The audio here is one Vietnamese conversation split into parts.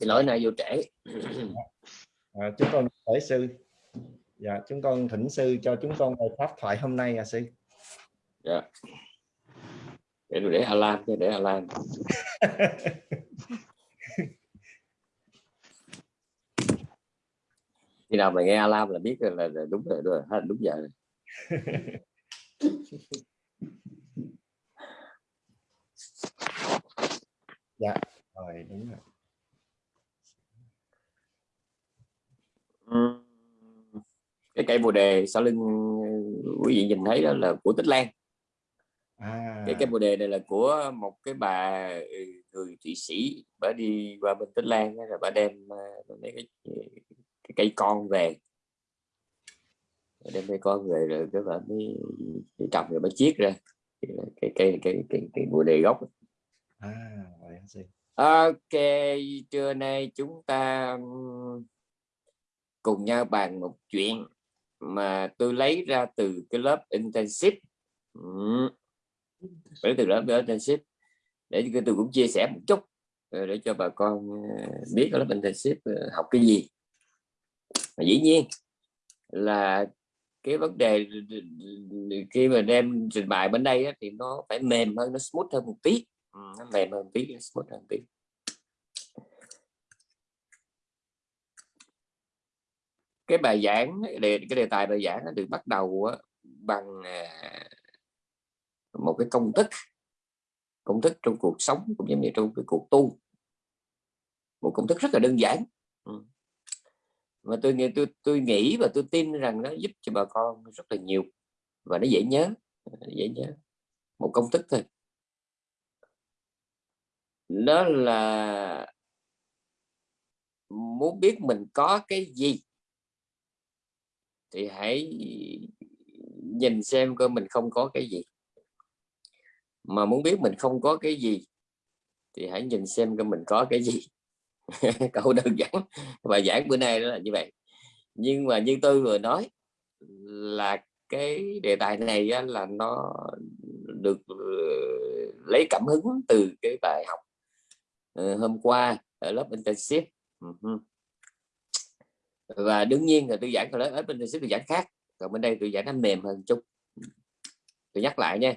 thì lỗi này vô trễ. À, chúng con hỏi sư. Dạ chúng con thỉnh sư cho chúng con bài pháp thoại hôm nay à sư. Dạ. Để để alarm để alarm khi nào mà nghe alarm là biết là, là đúng rồi đúng, rồi, đúng giờ rồi. dạ rồi đúng rồi cái cây bồ đề sau lưng quý vị nhìn thấy đó là của tích lan. À. cái cây bồ đề này là của một cái bà ừ, người thụy sĩ bà đi qua bên tích lan rồi bà đem ờ, mấy cái, cái cây con về. Đem cây con về rồi cái bà mới trồng rồi mới chiết ra. Cái cây cái cái cái bồ đề gốc. À, ok trưa nay chúng ta cùng nhau bàn một chuyện mà tôi lấy ra từ cái lớp intensive ừ. lấy từ lớp intensive để tôi cũng chia sẻ một chút ờ, để cho bà con ờ, biết lớp intensive ờ, học cái gì. Mà dĩ nhiên là cái vấn đề khi mà đem trình bày bên đây á, thì nó phải mềm hơn nó smooth hơn một tí. Nó mềm hơn một tí smooth hơn một tí. Cái bài giảng đề, cái đề tài bài giảng nó được bắt đầu bằng à, một cái công thức công thức trong cuộc sống cũng giống như trong cái cuộc tu. Một công thức rất là đơn giản. Ừ. Mà tôi nghĩ tôi tôi nghĩ và tôi tin rằng nó giúp cho bà con rất là nhiều và nó dễ nhớ dễ nhớ. Một công thức thôi. Đó là muốn biết mình có cái gì? Thì hãy nhìn xem coi mình không có cái gì. Mà muốn biết mình không có cái gì, thì hãy nhìn xem coi mình có cái gì. Câu đơn giản và giảng bữa nay đó là như vậy. Nhưng mà như tôi vừa nói, là cái đề tài này là nó được ờ, lấy cảm hứng từ cái bài học ờ, hôm qua ở lớp intensive và đương nhiên là tôi giảng ở bên đây sẽ tôi giảng khác. Còn bên đây tôi giảng nó mềm hơn chút. Tôi nhắc lại nha.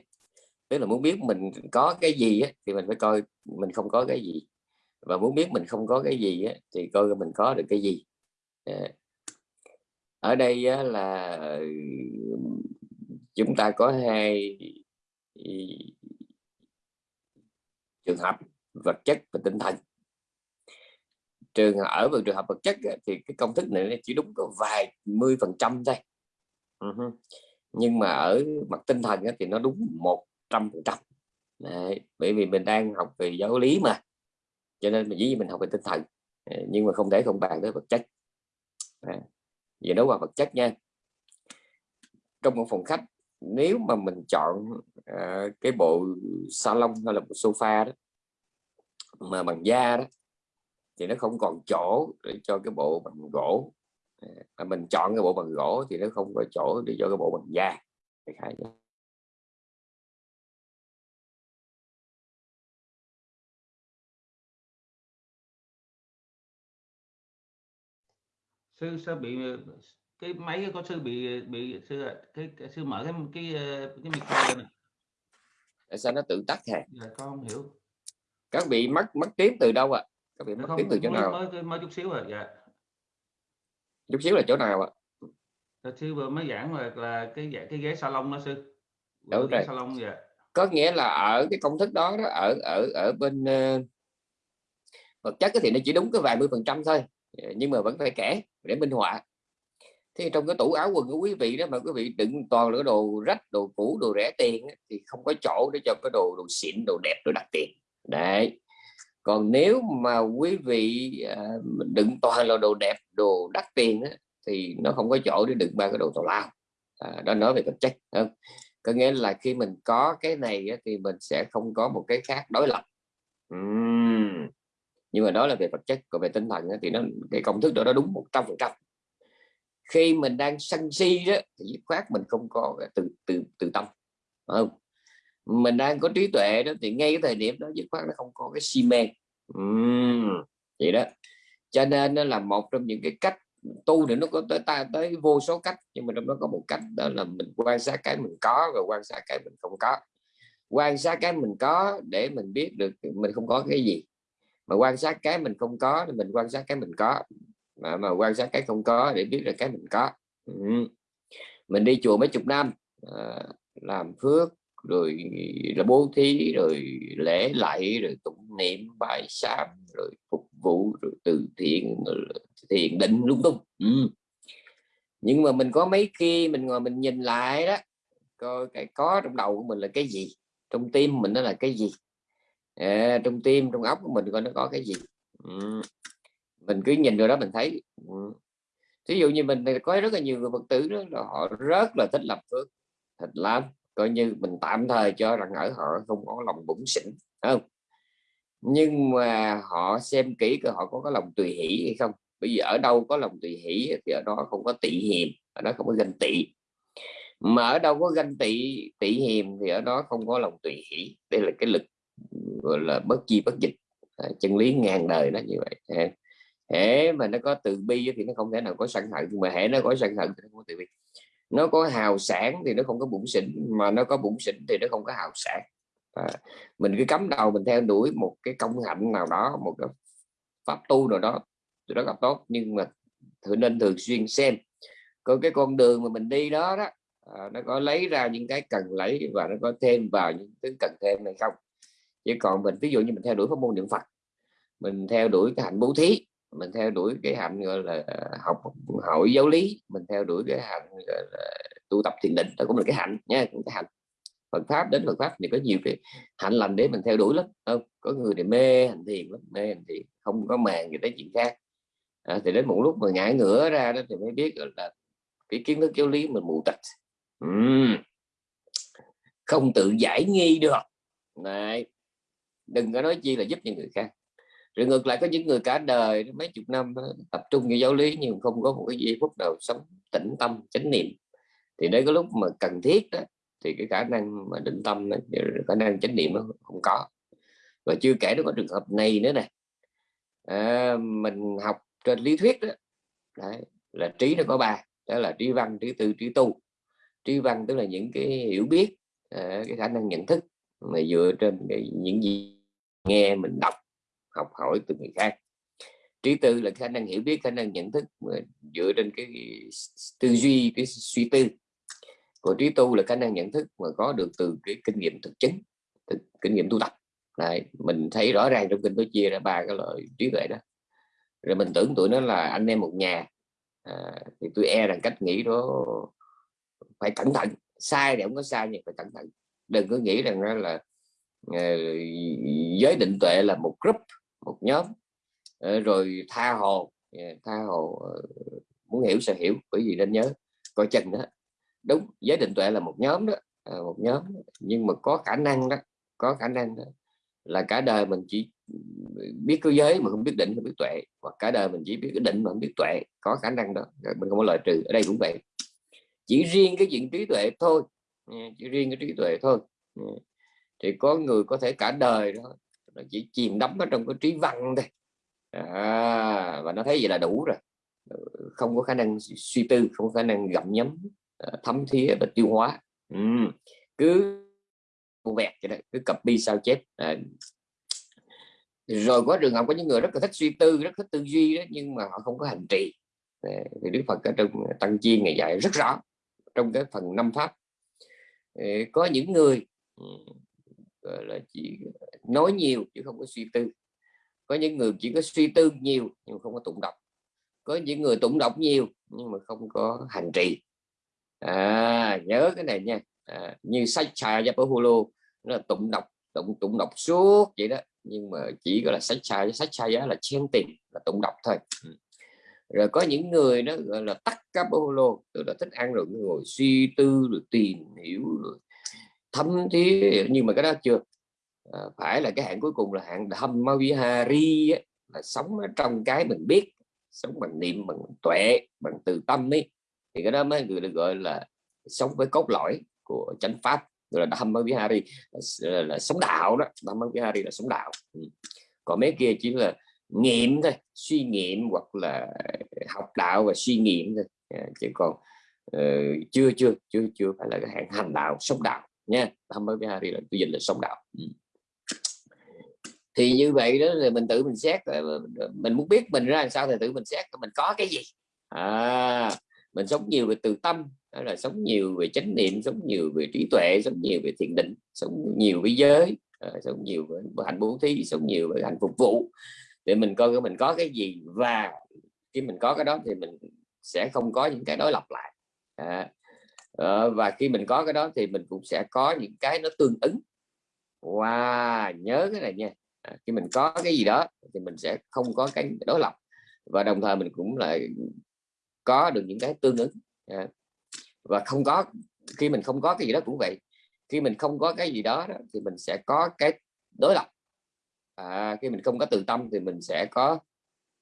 Tức là muốn biết mình có cái gì á, thì mình phải coi mình không có cái gì. Và muốn biết mình không có cái gì á, thì coi mình có được cái gì. À. Ở đây á, là chúng ta có hai trường hợp vật chất và tinh thần trường ở vào trường hợp vật chất thì cái công thức này chỉ đúng có vài mươi phần trăm thôi. Uh-huh. nhưng mà ở mặt tinh thần thì nó đúng một trăm phần trăm. Bởi vì mình đang học về giáo lý mà. Cho nên mình dĩ mình học về tinh thần nhưng mà không thể không bàn tới vật chất. À, về nói qua vật chất nha. Trong một phòng khách nếu mà mình chọn uh, cái bộ salon hay là một sofa đó mà bằng da đó thì nó không còn chỗ để cho cái bộ bằng gỗ. Mà mình chọn cái bộ bằng gỗ thì nó không có chỗ để cho cái bộ bằng da. Sư sao bị cái máy có sư bị bị sư cái, cái sư mở cái cái cái micro lên tại sao nó tự tắt hả? Dạ, con không hiểu. Các bị mất mất tiếng từ đâu ạ? à? Các vị mất tiếng từ chỗ mới, nào? mới, mới chút xíu rồi dạ. Chút xíu là chỗ nào ạ? À? sư vừa mới giảng là, là cái cái ghế salon đó sư. Đúng rồi. salon dạ. Có nghĩa là ở cái công thức đó, đó ở ở ở bên uh, vật chất thì nó chỉ đúng cái vài mươi phần trăm thôi nhưng mà vẫn phải kể để minh họa. Thì trong cái tủ áo quần của quý vị đó mà quý vị đựng toàn là đồ rách đồ cũ đồ rẻ tiền thì không có chỗ để cho cái đồ đồ xịn đồ đẹp đồ đắt tiền. Đấy còn nếu mà quý vị à, đựng toàn là đồ đẹp đồ đắt tiền á, thì nó không có chỗ để đựng ba cái đồ tào lao. À, đó nói về vật chất không? Có nghĩa là khi mình có cái này á, thì mình sẽ không có một cái khác đối lập. Uhm. nhưng mà đó là về vật chất còn về tinh thần á, thì nó cái công thức đó nó đúng một trăm phần trăm. Khi mình đang sân si đó thì dứt khoát mình không có từ từ từ tâm không? Mình đang có trí tuệ đó thì ngay cái thời điểm đó dứt khoát nó không có cái si mê uhm, vậy đó. Cho nên nó là một trong những cái cách tu thì nó có tới ta tới vô số cách nhưng mà trong đó có một cách đó là mình quan sát cái mình có và quan sát cái mình không có. Quan sát cái mình có để mình biết được mình không có cái gì. Mà quan sát cái mình không có thì mình quan sát cái mình có. Mà, mà quan sát cái không có để biết được cái mình có. Ừ. mình đi chùa mấy chục năm à, làm phước rồi là bố thí rồi lễ lạy rồi tụng niệm bài sám rồi phục vụ rồi từ thiện rồi thiền định lung tung ừ. nhưng mà mình có mấy khi mình ngồi mình nhìn lại đó coi cái có trong đầu của mình là cái gì trong tim mình nó là cái gì à, trong tim trong óc của mình coi nó có cái gì ừ. mình cứ nhìn rồi đó mình thấy ừ. ví dụ như mình có rất là nhiều người phật tử đó là họ rất là thích làm phước thật làm coi như mình tạm thời cho rằng ở họ không có lòng bụng xỉn không? Nhưng mà họ xem kỹ cơ họ có có lòng tùy hỷ hay không. Bởi vì ở đâu có lòng tùy hỷ thì ở đó không có tị hiềm ở đó không có ganh tị. Mà ở đâu có ganh tị tị hiềm thì ở đó không có lòng tùy hỷ. Đây là cái lực gọi là bất chi bất dịch. À, chân lý ngàn đời nó như vậy. Hễ mà nó có từ bi thì nó không thể nào có sân hận nhưng mà hễ nó có sân hận thì nó không có từ bi nó có hào sản thì nó không có bụng xỉn mà nó có bụng xỉn thì nó không có hào sản à, mình cứ cắm đầu mình theo đuổi một cái công hạnh nào đó một cái pháp tu nào đó thì rất là tốt. Nhưng mà thử nên thường xuyên xem. Có cái con đường mà mình đi đó đó à, nó có lấy ra những cái cần lấy và nó có thêm vào những thứ cần thêm hay không. Chứ còn mình ví dụ như mình theo đuổi pháp môn niệm phật mình theo đuổi cái hạnh bố thí mình theo đuổi cái hạnh gọi là học hỏi giáo lý. Mình theo đuổi cái hạnh gọi là tu tập thiền định. Đó cũng là cái hạnh nha cái hạnh. Phật pháp đến Phật pháp thì có nhiều cái hạnh lành để mình theo đuổi lắm không? Có người thì mê hành thiền lắm mê hành thiền không có màng gì tới chuyện khác. À, thì đến một lúc mà ngã ngửa ra đó thì mới biết là cái kiến thức giáo lý mình mù tịch uhm. không tự giải nghi được. Này đừng có nói chi là giúp những người khác rồi ngược lại có những người cả đời mấy chục năm tập trung vào giáo lý nhưng không có một cái giây phút nào sống tĩnh tâm chánh niệm. Thì đến có lúc mà cần thiết đó, thì cái khả năng mà định tâm khả năng chánh niệm nó không có. Và chưa kể nó có trường hợp này nữa này à, mình học trên lý thuyết đó Đấy, là trí nó có ba đó là trí văn trí tư trí tu. Trí văn tức là những cái hiểu biết à, cái khả năng nhận thức mà dựa trên cái, những gì nghe mình đọc học hỏi từ người khác. Trí tư là khả năng hiểu biết khả năng nhận thức dựa trên cái tư duy cái suy tư. Còn trí tu là khả năng nhận thức mà có được từ cái kinh nghiệm thực chứng thực, kinh nghiệm tu tập. Này mình thấy rõ ràng trong kinh nó chia ra ba cái loại trí tuệ đó. Rồi mình tưởng tụi nó là anh em một nhà. À, thì tôi e rằng cách nghĩ đó phải cẩn thận. Sai thì không có sai nhưng phải cẩn thận. Đừng có nghĩ rằng là uh, giới định tuệ là một group một nhóm. Ờ, rồi tha hồ ờ, tha hồ ờ, muốn hiểu sẽ hiểu bởi vì nên nhớ coi chừng đó. Đúng giới định tuệ là một nhóm đó à, một nhóm. Nhưng mà có khả năng đó có khả năng đó là cả đời mình chỉ biết cái giới mà không biết định không biết tuệ hoặc cả đời mình chỉ biết cái định mà không biết tuệ có khả năng đó. Mình không có loại trừ ở đây cũng vậy. Chỉ riêng cái chuyện trí tuệ thôi. Chỉ riêng cái trí tuệ thôi. Thì có người có thể cả đời đó nó chỉ chìm đắm ở trong cái trí văn thôi. À, và nó thấy vậy là đủ rồi. Ừ, không có khả năng suy tư không có khả năng gặm nhấm à, thấm thía và tiêu hóa. Ừ. cứ vẹt vậy đó cứ copy sao chép. À, rồi có trường hợp có những người rất là thích suy tư rất thích tư duy đó nhưng mà họ không có hành trì. À, thì đức phật ở trong tăng chi ngày dạy rất rõ trong cái phần năm pháp. Ờ, có những người ừ, gọi là chỉ nói nhiều chứ không có suy tư. Có những người chỉ có suy tư nhiều nhưng không có tụng đọc. Có những người tụng đọc nhiều nhưng mà không có hành trì. À, nhớ cái này nha. À, như sách trà Yapahulu nó là tụng đọc tụng tụng đọc suốt vậy đó. Nhưng mà chỉ gọi là sách trà sách trà giá là chen tiền là tụng đọc thôi. Ừ. rồi có những người nó gọi là tắc Kapaholo tức là thích ăn rồi ngồi suy tư rồi tìm hiểu rồi thấm thí nhưng mà cái đó chưa. À, phải là cái hạng cuối cùng là hạng thâm Dhammavihari là sống ở trong cái mình biết sống bằng niệm bằng tuệ bằng từ tâm ấy. Thì cái đó mới người được gọi là sống với cốt lõi của chánh pháp gọi là Dhammavihari là, là, là sống đạo đó. Dhammavihari là sống đạo. Ừ. còn mấy kia chỉ là nghiệm thôi suy nghiệm hoặc là học đạo và suy nghiệm thôi. À, chứ còn uh, chưa chưa chưa chưa phải là cái hạng hành đạo sống đạo nha tham mới bihari là quy dịch là sống đạo. Ừ. thì như vậy đó là mình tự mình xét ờ, mình muốn biết mình ra làm sao thì tự mình xét mình có cái gì. À mình sống nhiều về từ tâm đó là sống nhiều về chánh niệm sống nhiều về trí tuệ sống nhiều về thiền định sống nhiều với giới à, sống nhiều với hành bố thí sống nhiều với hành phục vụ. Để mình coi mình có cái gì và khi mình có cái đó thì mình sẽ không có những cái đối lập lại. À, à, và khi mình có cái đó thì mình cũng sẽ có những cái nó tương ứng. Wow nhớ cái này nha. À, khi mình có cái gì đó thì mình sẽ không có cái đối lập. Và đồng thời mình cũng lại có được những cái tương ứng. À, và không có khi mình không có cái gì đó cũng vậy. Khi mình không có cái gì đó, đó thì mình sẽ có cái đối lập. À, khi mình không có từ tâm thì mình sẽ có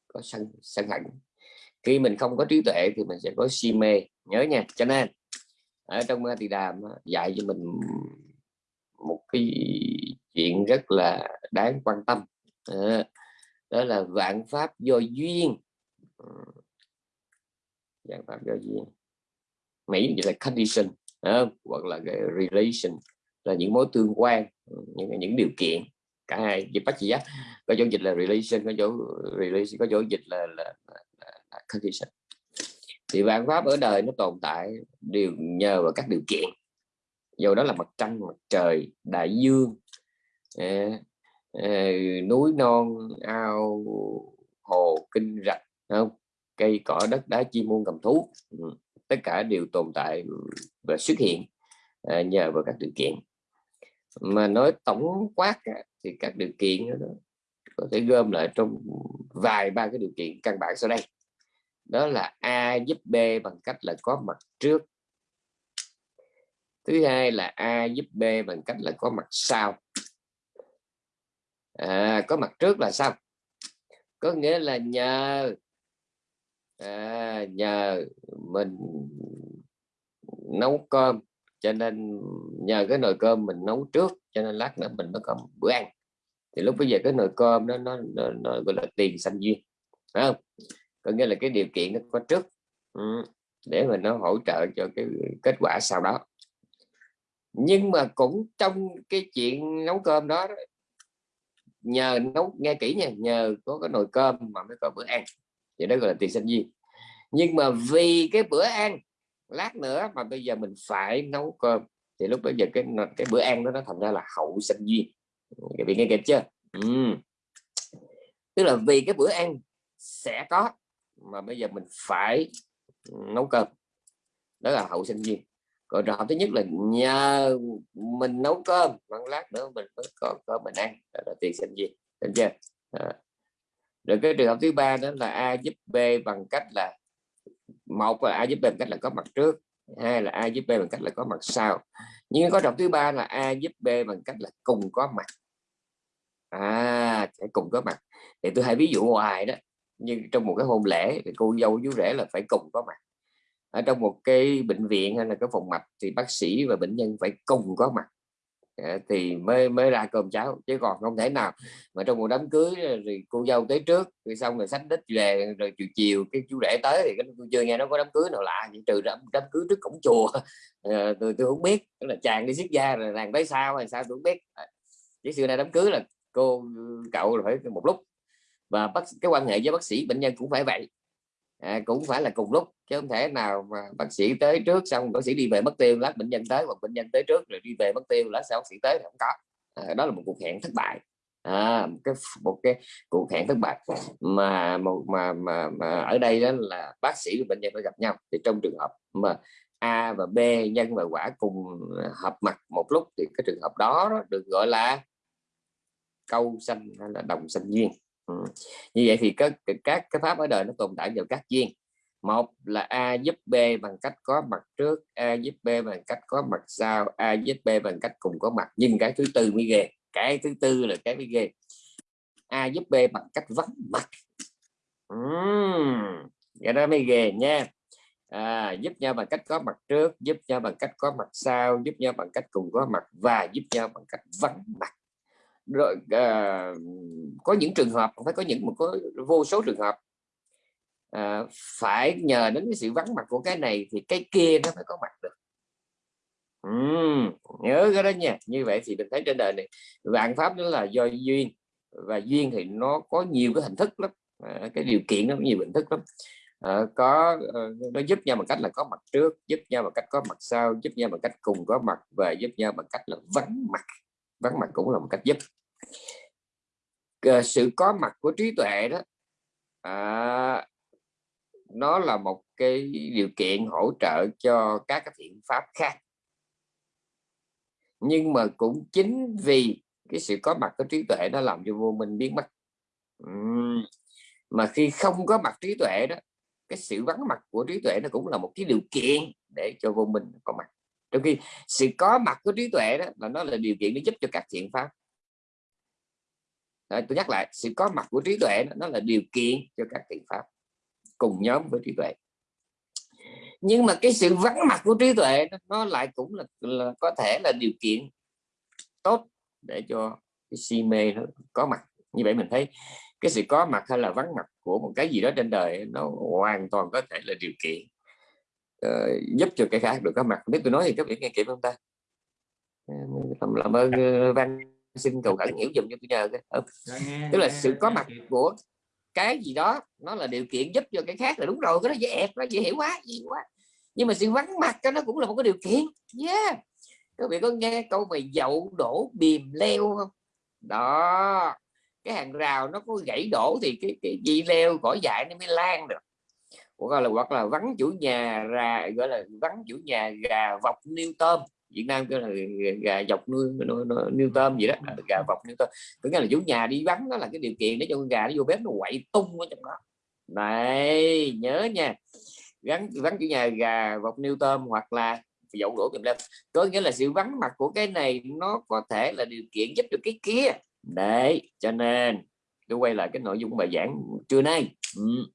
có sân sân hận. Khi mình không có trí tuệ thì mình sẽ có si mê. Nhớ nha. Cho nên ở trong thì đàm dạy cho mình một cái chuyện rất là đáng quan tâm. À, đó là vạn pháp do duyên. Ừ. Vạn pháp do duyên. Mỹ vậy là condition à, hoặc là cái relation là những mối tương quan ừ, những những điều kiện. Cả hai dịch bác chỉ á? Có chỗ dịch là relation có chỗ relation có chỗ dịch là, là, là, là condition thì vạn pháp ở đời nó tồn tại đều nhờ vào các điều kiện. Dù đó là mặt trăng mặt trời đại dương à, à, núi non ao hồ kinh rạch không? Cây cỏ đất đá chim muôn cầm thú. Ừ, tất cả đều tồn tại và xuất hiện à, nhờ vào các điều kiện. Mà nói tổng quát thì các điều kiện đó có thể gom lại trong vài ba cái điều kiện căn bản sau đây đó là A giúp B bằng cách là có mặt trước. Thứ hai là A giúp B bằng cách là có mặt sau. À, có mặt trước là sao? Có nghĩa là nhờ à, nhờ mình nấu cơm cho nên nhờ cái nồi cơm mình nấu trước cho nên lát nữa mình mới có bữa ăn. Thì lúc bây giờ cái nồi cơm đó nó, nó, nó gọi là tiền sanh duyên phải không? Có nghĩa là cái điều kiện nó có trước. Ừ, để mà nó hỗ trợ cho cái kết quả sau đó. Nhưng mà cũng trong cái chuyện nấu cơm đó, nhờ nấu nghe kỹ nha nhờ có cái nồi cơm mà mới có bữa ăn. Thì đó gọi là tiền sinh viên. Nhưng mà vì cái bữa ăn lát nữa mà bây giờ mình phải nấu cơm thì lúc bây giờ cái cái bữa ăn đó nó thành ra là hậu sinh duyên các vị nghe kịp chưa? Ừ. tức là vì cái bữa ăn sẽ có mà bây giờ mình phải nấu cơm. Đó là hậu sinh viên. Còn trường hợp thứ nhất là nhờ mình nấu cơm bằng lát nữa mình mới có cơm mình ăn. Đó là tiền sinh viên. Được chưa? À. rồi cái trường hợp thứ ba đó là a giúp b bằng cách là, một là a giúp b bằng cách là có mặt trước, hai là a giúp b bằng cách là có mặt sau. Nhưng có trường thứ ba là a giúp b bằng cách là cùng có mặt. À sẽ cùng có mặt. Thì tôi hay ví dụ hoài đó như trong một cái hôn lễ thì cô dâu chú rể là phải cùng có mặt. Ở trong một cái bệnh viện hay là cái phòng mạch thì bác sĩ và bệnh nhân phải cùng có mặt. Ờ, thì mới mới ra cơm cháo chứ còn không thể nào mà trong một đám cưới ờ, thì cô dâu tới trước rồi xong rồi sách đích về rồi chiều chiều cái chú rể tới thì tôi chưa nghe nó có đám cưới nào lạ chỉ trừ đám, đám cưới trước cổng chùa. À, tôi tôi không biết tức là chàng đi xiết da rồi nàng tới sao hay sao tôi không biết. Chứ xưa nay đám cưới là cô cậu là phải một lúc và bác cái quan hệ với bác sĩ bệnh nhân cũng phải vậy. À, cũng phải là cùng lúc chứ không thể nào mà bác sĩ tới trước xong bác sĩ đi về mất tiêu lát bệnh nhân tới hoặc bệnh nhân tới trước rồi đi về mất tiêu lát sau bác sĩ tới không có. À, đó là một cuộc hẹn thất bại. À, một cái một cái cuộc hẹn thất bại. Mà một mà, mà mà ở đây đó là bác sĩ và bệnh nhân phải gặp nhau. Thì trong trường hợp mà A và B nhân và quả cùng hợp mặt một lúc thì cái trường hợp đó, đó được gọi là câu xanh hay là đồng xanh duyên ừ. như vậy thì các các cái pháp ở đời nó tồn tại vào các duyên. Một là a giúp b bằng cách có mặt trước a giúp b bằng cách có mặt sau a giúp b bằng cách cùng có mặt. Nhưng cái thứ tư mới ghê cái thứ tư là cái mới ghê. A giúp b bằng cách vắng mặt. Uhm, vậy đó mới ghê nha. À, giúp nhau bằng cách có mặt trước giúp nhau bằng cách có mặt sau giúp nhau bằng cách cùng có mặt và giúp nhau bằng cách vắng mặt rồi à, có những trường hợp phải có những một có vô số trường hợp. À, phải nhờ đến cái sự vắng mặt của cái này thì cái kia nó phải có mặt được. Uhm, nhớ cái đó nha. Như vậy thì mình thấy trên đời này vạn pháp đó là do duyên và duyên thì nó có nhiều cái hình thức lắm. À, cái điều kiện nó có nhiều hình thức lắm. À, có uh, nó giúp nhau bằng cách là có mặt trước giúp nhau bằng cách có mặt sau giúp nhau bằng cách cùng có mặt và giúp nhau bằng cách là vắng mặt vắng mặt cũng là một cách giúp. Ờ, sự có mặt của trí tuệ đó à, nó là một cái điều kiện hỗ trợ cho các cái thiện pháp khác. Nhưng mà cũng chính vì cái sự có mặt của trí tuệ nó làm cho vô minh biến mất. Uhm. mà khi không có mặt trí tuệ đó cái sự vắng mặt của trí tuệ nó cũng là một cái điều kiện để cho vô minh có mặt trong khi sự có mặt của trí tuệ đó là nó là điều kiện để giúp cho các thiện pháp. Đấy, tôi nhắc lại sự có mặt của trí tuệ đó, nó là điều kiện cho các thiện pháp cùng nhóm với trí tuệ. Nhưng mà cái sự vắng mặt của trí tuệ đó, nó lại cũng là, là có thể là điều kiện tốt để cho cái si mê nó có mặt. Như vậy mình thấy cái sự có mặt hay là vắng mặt của một cái gì đó trên đời nó hoàn toàn có thể là điều kiện uh, giúp cho cái khác được có mặt. Nếu tôi nói thì các vị nghe kịp không ta? Làm, làm ơn uh, văn xin cầu khẩn hiểu dùm cho tôi nhờ cái ừ. tức là sự có mặt của cái gì đó nó là điều kiện giúp cho cái khác là đúng rồi cái đó dễ ẹp nó dễ hiểu quá gì quá. Nhưng mà sự vắng mặt cái nó cũng là một cái điều kiện. Yeah. Các vị có nghe câu về dậu đổ bìm leo không? Đó. Cái hàng rào nó có gãy đổ thì cái cái dây leo cỏ dại nó mới lan được hoặc là hoặc là vắng chủ nhà ra, gọi là vắng chủ nhà gà vọc niêu tôm. Việt Nam kêu là gà dọc nuôi nuôi tôm gì đó gà vọc nuôi tôm. Có nghĩa là chủ nhà đi vắng đó là cái điều kiện để cho con gà nó vô bếp nó quậy tung ở trong đó. Này, nhớ nha. Gắn vắng chủ nhà gà vọc niêu tôm hoặc là dậu đổ kìm lên. Có nghĩa là sự vắng mặt của cái này nó có thể là điều kiện giúp được cái kia. Đấy, cho nên tôi quay lại cái nội dung bài giảng trưa nay. Ừ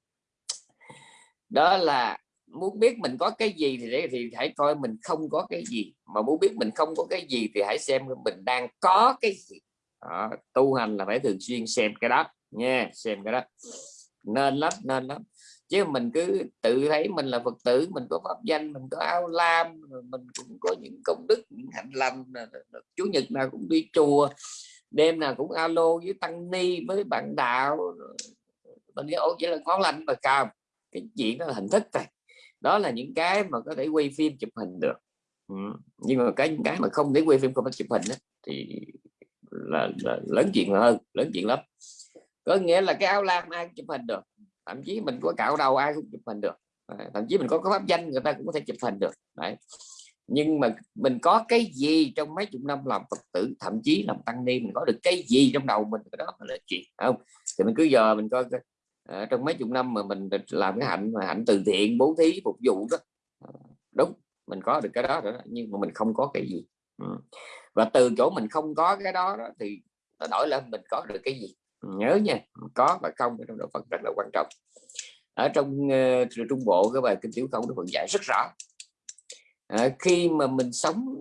đó là muốn biết mình có cái gì thì để thì hãy coi mình không có cái gì. Mà muốn biết mình không có cái gì thì hãy xem mình đang có cái gì. Đó, tu hành là phải thường xuyên xem cái đó nha xem cái đó. Nên lắm nên lắm. Chứ mình cứ tự thấy mình là phật tử mình có pháp danh mình có áo lam mình cũng có những công đức những hạnh lành chủ nhật nào cũng đi chùa đêm nào cũng alo với tăng ni với bạn đạo mình nghĩ ổ chỉ là ngon lành mà cao cái chuyện đó là hình thức thôi đó là những cái mà có thể quay phim chụp hình được. Ừ. nhưng mà cái những cái mà không thể quay phim không thể chụp hình đó, thì là, là lớn chuyện hơn lớn chuyện lắm. Có nghĩa là cái áo lam ai cũng chụp hình được thậm chí mình có cạo đầu ai cũng chụp hình được. À, thậm chí mình có cái pháp danh người ta cũng có thể chụp hình được đấy. Nhưng mà mình có cái gì trong mấy chục năm làm phật tử thậm chí làm tăng ni mình có được cái gì trong đầu mình cái đó là chuyện không? Thì mình cứ giờ mình coi à, trong mấy chục năm mà mình làm cái hạnh mà hạnh từ thiện bố thí phục vụ đó. Ờ, đúng mình có được cái đó rồi đó, nhưng mà mình không có cái gì. Ừ. và từ chỗ mình không có cái đó, đó thì nó đổi lên mình có được cái gì? Ừ, nhớ nha có và không trong đạo Phật rất là quan trọng. Ở trong uh, trung bộ cái bài kinh tiểu không nó vẫn dạy rất rõ. À, khi mà mình sống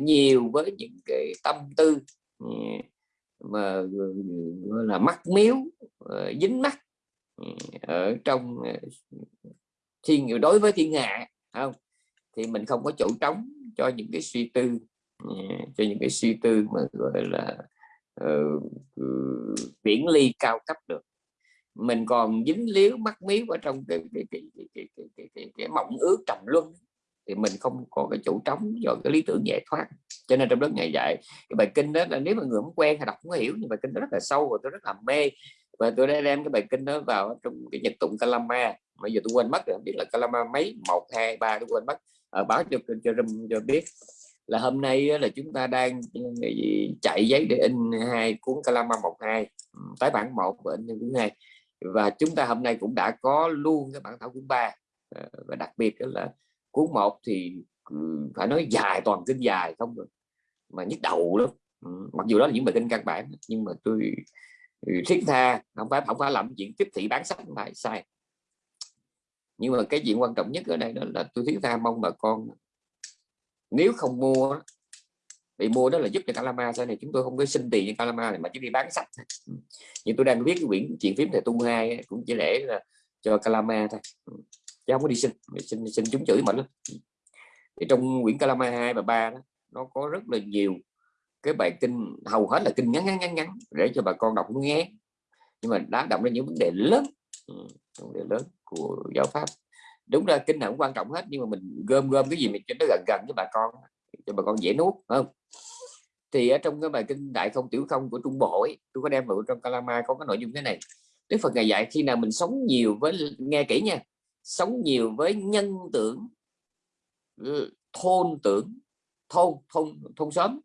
nhiều với những cái tâm tư mà là mắt miếu dính mắt ở trong ờ, thiên đối với thiên hạ không? Thì mình không có chỗ trống cho những cái suy tư ờ, cho những cái suy tư mà gọi là ờ, ừ, uh, viễn ly cao cấp được. Mình còn dính líu mắc miếu ở trong cái cái cái cái cái, cái, cái, cái, cái mộng ước trầm luân thì mình không có cái chỗ trống cho cái lý tưởng giải thoát. Cho nên trong lớp ngày dạy cái bài kinh đó là nếu mà người không quen hay đọc không hiểu nhưng bài kinh đó rất là sâu và tôi rất là mê và tôi đã đem cái bài kinh đó vào trong cái nhật tụng Kalama. Bây giờ tôi quên mất rồi biết là Kalama mấy một hai ba tôi quên mất. Ở báo cho cho cho, cho biết là hôm nay là chúng ta đang chạy giấy để in hai cuốn Kalama một hai. Ừ, tái bản một và in cuốn hai. Và chúng ta hôm nay cũng đã có luôn cái bản thảo cuốn ba. Ờ, và đặc biệt là cuốn một thì ừ, phải nói dài toàn kinh dài không rồi mà nhức đầu lắm. Ừ, mặc dù đó là những bài kinh căn bản nhưng mà tôi Ừ, thiết tha, không phải không phải làm chuyện tiếp thị bán sách phải sai. Nhưng mà cái chuyện quan trọng nhất ở đây đó là tôi thiết tha mong bà con nếu không mua thì mua đó là giúp cho Calama sau này, chúng tôi không có xin tiền cho Calama này mà chỉ đi bán sách ừ. nhưng tôi đang viết cái quyển chuyện phím thầy tu hai cũng chỉ để là cho Calama thôi. Ừ. Chứ không có đi xin xin xin chúng chửi mình lắm. Ừ. Thì trong quyển Calama 2 và 3 đó, nó có rất là nhiều cái bài kinh hầu hết là kinh ngắn ngắn ngắn ngắn để cho bà con đọc nghe. Nhưng mà đã động ra những vấn đề lớn ừ, vấn đề lớn của giáo pháp. Đúng ra kinh nào cũng quan trọng hết nhưng mà mình gom gom cái gì mình cho nó gần gần với bà con cho bà con dễ nuốt không? Thì ở trong cái bài kinh đại không tiểu không của trung bộ ấy, tôi có đem vào trong Kalama có cái nội dung thế này. Đức Phật ngày dạy khi nào mình sống nhiều với nghe kỹ nha sống nhiều với nhân tưởng thôn tưởng thôn thôn thôn xóm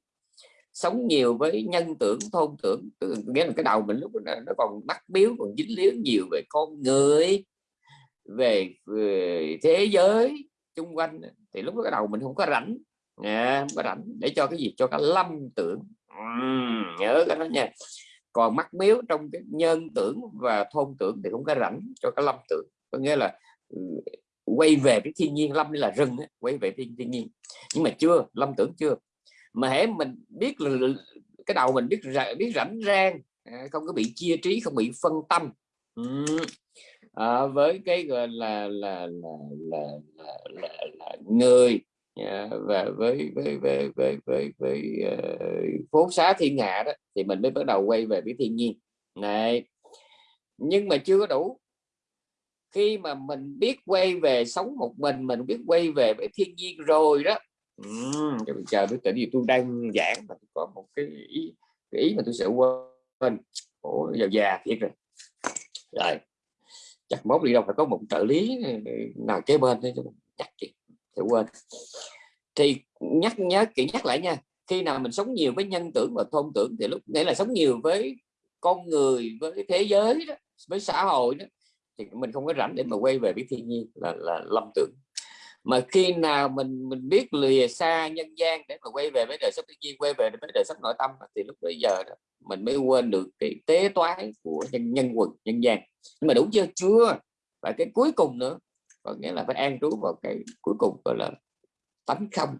sống nhiều với nhân tưởng thôn tưởng. Nghĩa là cái đầu mình lúc đó, nó còn bắt biếu còn dính líu nhiều về con người về, về thế giới chung quanh. Thì lúc đó cái đầu mình không có rảnh à, không có rảnh để cho cái gì cho cái lâm tưởng. Uhm, nhớ cái đó nha. Còn mắc miếu trong cái nhân tưởng và thôn tưởng thì không có rảnh cho cái lâm tưởng. Có nghĩa là ừ, quay về cái thiên nhiên lâm là rừng ấy, quay về thiên, thiên nhiên. Nhưng mà chưa lâm tưởng chưa mà hễ mình biết là cái đầu mình biết biết rảnh rang à, không có bị chia trí không bị phân tâm. À, với cái gọi là là là là, là, là, là người à, và với với với với với, với uh, phố xá thiên hạ đó thì mình mới bắt đầu quay về với thiên nhiên. Này nhưng mà chưa có đủ. Khi mà mình biết quay về sống một mình mình biết quay về với thiên nhiên rồi đó uhm, chờ tôi tỉnh gì tôi đang giảng mà tôi có một cái ý cái ý mà tôi sẽ quên. Ủa giờ già thiệt rồi. Rồi chắc mốt đi đâu phải có một trợ lý ờ, nào kế bên thế chắc chị sẽ quên. Thì nhắc nhớ kỹ nhắc lại nha khi nào mình sống nhiều với nhân tưởng và thôn tưởng thì lúc nghĩa là sống nhiều với con người với thế giới đó với xã hội đó thì mình không có rảnh để mà quay về với thiên nhiên là là lâm tưởng mà khi nào mình mình biết lìa xa nhân gian để mà quay về với đời sống tự nhiên quay về với đời sống nội tâm thì lúc bây giờ đó, mình mới quên được cái tế toái của nhân nhân quần nhân gian. Nhưng mà đúng chưa? Chưa. Và cái cuối cùng nữa có nghĩa là phải an trú vào cái cuối cùng gọi là tánh không.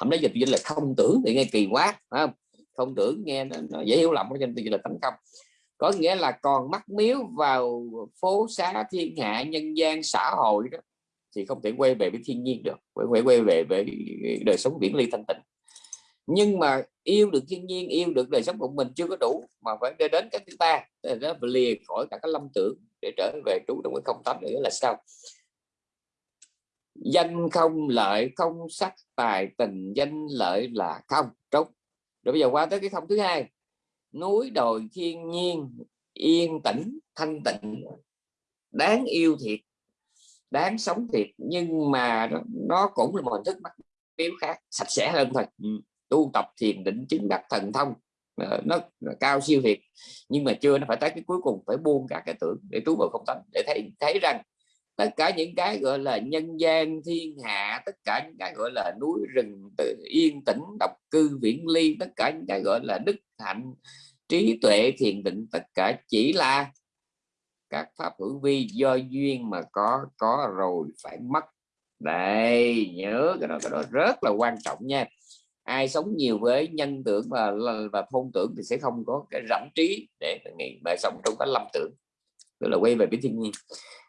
Hôm nay dịch dịch là không tưởng thì nghe kỳ quá không? Không tưởng nghe nó, nó dễ hiểu lầm cho nên là tánh không. Có nghĩa là còn mắc miếu vào phố xá thiên hạ nhân gian xã hội đó thì không thể quay về với thiên nhiên được, phải quay quay về với đời sống biển ly thanh tịnh. Nhưng mà yêu được thiên nhiên, yêu được đời sống của mình chưa có đủ mà phải đi đến cái thứ ba, đó lìa khỏi cả cái lâm tưởng để trở về trú trong cái không tánh nữa là sao? Danh không lợi không sắc, tài tình danh lợi là không. Trống. Rồi bây giờ qua tới cái không thứ hai. Núi đồi thiên nhiên yên tĩnh, thanh tịnh, đáng yêu thiệt đáng sống thiệt nhưng mà nó cũng là một hình thức bắt biếu khác sạch sẽ hơn thôi ừ. tu tập thiền định chứng đắc thần thông ờ, nó, nó cao siêu thiệt nhưng mà chưa nó phải tới cái cuối cùng phải buông cả cái tưởng để trú vào không tánh để thấy thấy rằng tất cả những cái gọi là nhân gian thiên hạ tất cả những cái gọi là núi rừng tự yên tĩnh độc cư viễn ly tất cả những cái gọi là đức hạnh trí tuệ thiền định tất cả chỉ là các pháp hữu vi do duyên mà có có rồi phải mất. Đây, nhớ cái đó cái đó rất là quan trọng nha. Ai sống nhiều với nhân tưởng và và thôn tưởng thì sẽ không có cái rảnh trí để nghĩ, mà sống trong cái lâm tưởng. Tức là quay về với thiên nhiên.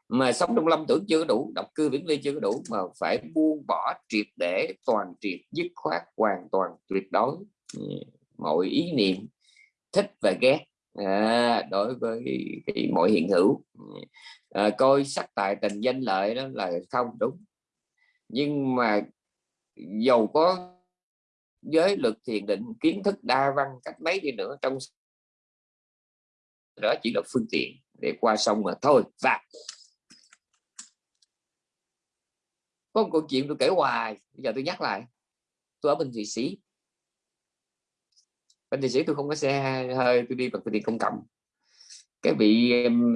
Mà sống trong lâm tưởng chưa đủ độc cư viễn ly chưa có đủ, mà phải buông bỏ triệt để, toàn triệt, dứt khoát, hoàn toàn tuyệt đối. Mọi ý niệm, thích và ghét à, đối với cái, mọi hiện hữu. À, coi sắc tài tình danh lợi đó là không đúng. Nhưng mà dầu có giới lực thiền định kiến thức đa văn cách mấy đi nữa trong đó chỉ là phương tiện để qua sông mà thôi. Và có một câu chuyện tôi kể hoài bây giờ tôi nhắc lại. Tôi ở bên thụy sĩ bên thụy sĩ tôi không có xe hơi tôi đi bằng phương tiện công cộng. Cái vị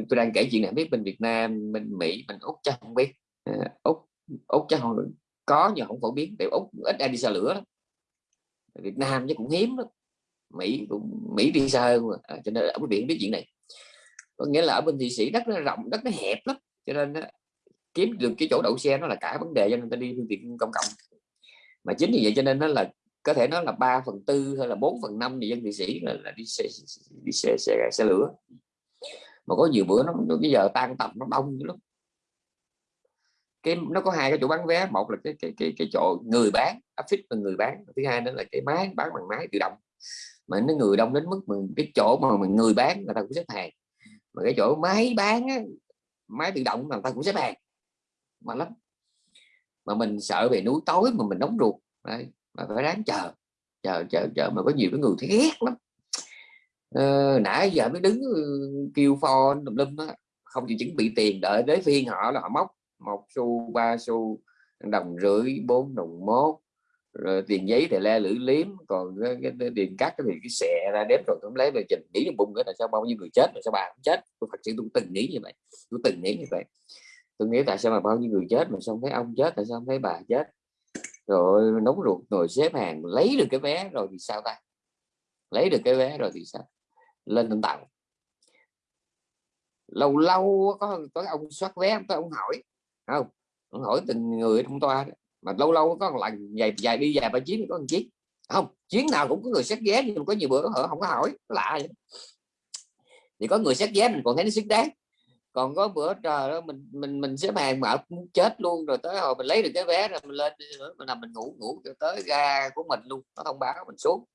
tôi đang kể chuyện này biết bên Việt Nam bên Mỹ bên úc chắc không biết. Ờ, úc úc chắc không có nhưng không phổ biến tại úc ít ai đi xe lửa lắm. Việt Nam chứ cũng hiếm lắm. Mỹ cũng Mỹ đi xa hơn à, cho nên ở biển biết chuyện này. Có nghĩa là ở bên Thụy Sĩ đất nó rộng đất nó hẹp lắm cho nên kiếm được cái chỗ đậu xe nó là cả vấn đề cho nên ta đi phương tiện công cộng. Mà chính vì vậy cho nên nó là có thể nói là 3 phần tư hay là 4 phần năm thì dân thị sĩ là, là đi xe, đi xe, xe, xe lửa. Mà có nhiều bữa nó, nó bây giờ tan tầm nó đông lắm. Cái nó có hai cái chỗ bán vé một là cái cái cái, cái chỗ người bán affix là người bán thứ hai nữa là cái máy bán bằng máy tự động. Mà nó người đông đến mức mình cái chỗ mà mình người bán người ta cũng xếp hàng. Mà cái chỗ máy bán á, máy tự động người ta cũng xếp hàng. Mà lắm. Mà mình sợ về núi tối mà mình đóng ruột. Đấy, mà phải ráng chờ. Chờ chờ chờ mà có nhiều cái người thấy ghét lắm. Ờ, nãy giờ mới đứng ừ, kêu phone tùm lum á không chịu chuẩn bị tiền đợi đến phiên họ là họ móc. Một xu ba xu đồng rưỡi bốn đồng mốt rồi tiền giấy thì le lưỡi liếm còn cái, cái, cái tiền cắt thì cái xẹ ra đếm rồi cũng lấy về trình nghĩ bung cái tại sao bao nhiêu người chết rồi sao bà cũng chết? Tôi thật sự tôi từng nghĩ như vậy tôi từng nghĩ như vậy. Tôi nghĩ tại sao mà bao nhiêu người chết mà xong thấy ông chết tại sao không thấy bà chết? Rồi nóng ruột, rồi xếp hàng, lấy được cái vé rồi thì sao ta? Lấy được cái vé rồi thì sao? Lên tận tàu. Lâu lâu có có ông soát vé có ông hỏi không? Ông hỏi từng người trong toa đó. mà lâu lâu có lần dài dài đi dài ba chuyến có một chiếc không? Chuyến nào cũng có người xét vé nhưng có nhiều bữa họ không có hỏi, lạ vậy. Thì có người xét vé mình còn thấy nó xứng đáng còn có bữa, trời đó mình mình mình xếp hàng mà muốn chết luôn. Rồi tới hồi mình lấy được cái vé rồi mình lên mình nằm mình ngủ ngủ cho tới ga của mình luôn, nó thông báo mình xuống.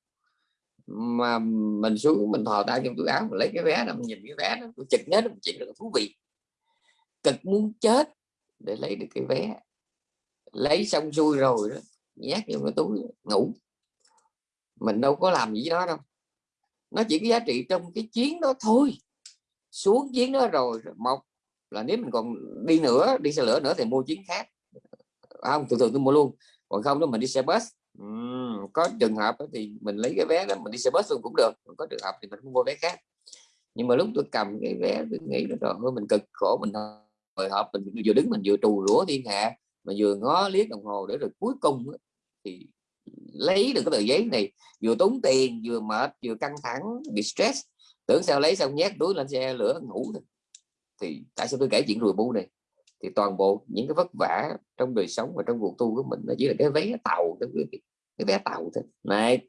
Mà mình xuống, mình thò tay trong túi áo, mình lấy cái vé đó mình nhìn cái vé đó chực nhớ một chuyện rất thú vị. Cực muốn chết để lấy được cái vé. Lấy xong xuôi rồi đó, nhét vô cái túi ngủ. Mình đâu có làm gì đó đâu. Nó chỉ có giá trị trong cái chuyến đó thôi xuống chuyến đó rồi một là nếu mình còn đi nữa đi xe lửa nữa thì mua chuyến khác. À, không thường thường tôi mua luôn. Còn không đó mình đi xe bus. Uhm, có trường hợp thì mình lấy cái vé đó mình đi xe bus luôn cũng được. Còn có trường hợp thì mình mua vé khác. Nhưng mà lúc tôi cầm cái vé tôi nghĩ là rồi mình cực khổ mình hồi hộp mình vừa đứng mình vừa trù rủa thiên hạ mà vừa ngó liếc đồng hồ để rồi cuối cùng thì lấy được cái tờ giấy này vừa tốn tiền vừa mệt vừa căng thẳng bị stress tưởng sao lấy xong nhét túi lên xe lửa ngủ thôi. Thì tại sao tôi kể chuyện rùi bu này? Thì toàn bộ những cái vất vả trong đời sống và trong cuộc tu của mình nó chỉ là cái vé tàu cái, cái vé tàu thôi. Này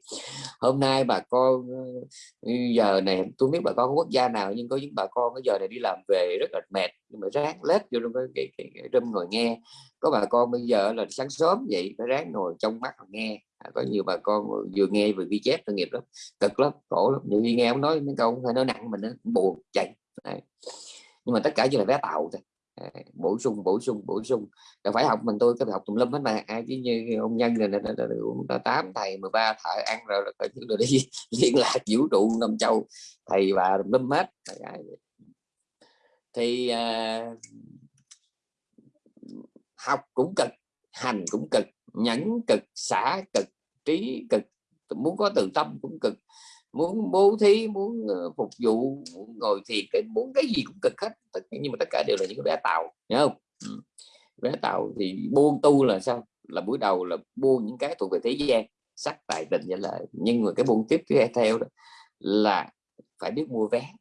hôm nay bà con ờ, giờ này tôi biết bà con quốc gia nào nhưng có những bà con cái giờ này đi làm về rất là mệt nhưng mà ráng lết vô trong cái, cái, cái, cái râm ngồi nghe. Có bà con bây giờ là sáng sớm vậy phải ráng ngồi trong mắt nghe. À, có nhiều bà con vừa nghe vừa ghi chép tội nghiệp lắm cực lắm khổ lắm. Nhiều khi nghe ông nói mấy câu hay nói nặng mình nó buồn chạy. Đấy. nhưng mà tất cả chỉ là vé tàu thôi. Bổ sung bổ sung bổ sung. Là phải học mình tôi có học tùm lum hết mà. Ai chứ như ông nhân này là tám thầy 13 thợ ăn rồi rồi đi liên lạc vũ trụ năm châu. Thầy và tùm lum hết. Thì uh, học cũng cực hành cũng cực nhẫn cực, xả cực, trí cực, muốn có từ tâm cũng cực. Muốn bố thí, muốn ờ, phục vụ, muốn ngồi thiền muốn cái gì cũng cực hết. Nhưng mà tất cả đều là những cái vé tàu nhớ không? Ừ. vé tàu thì buông tu là sao? Là buổi đầu là buông những cái thuộc về thế gian, sắc tài tình vậy là nhưng mà cái buông tiếp theo đó là phải biết mua vé.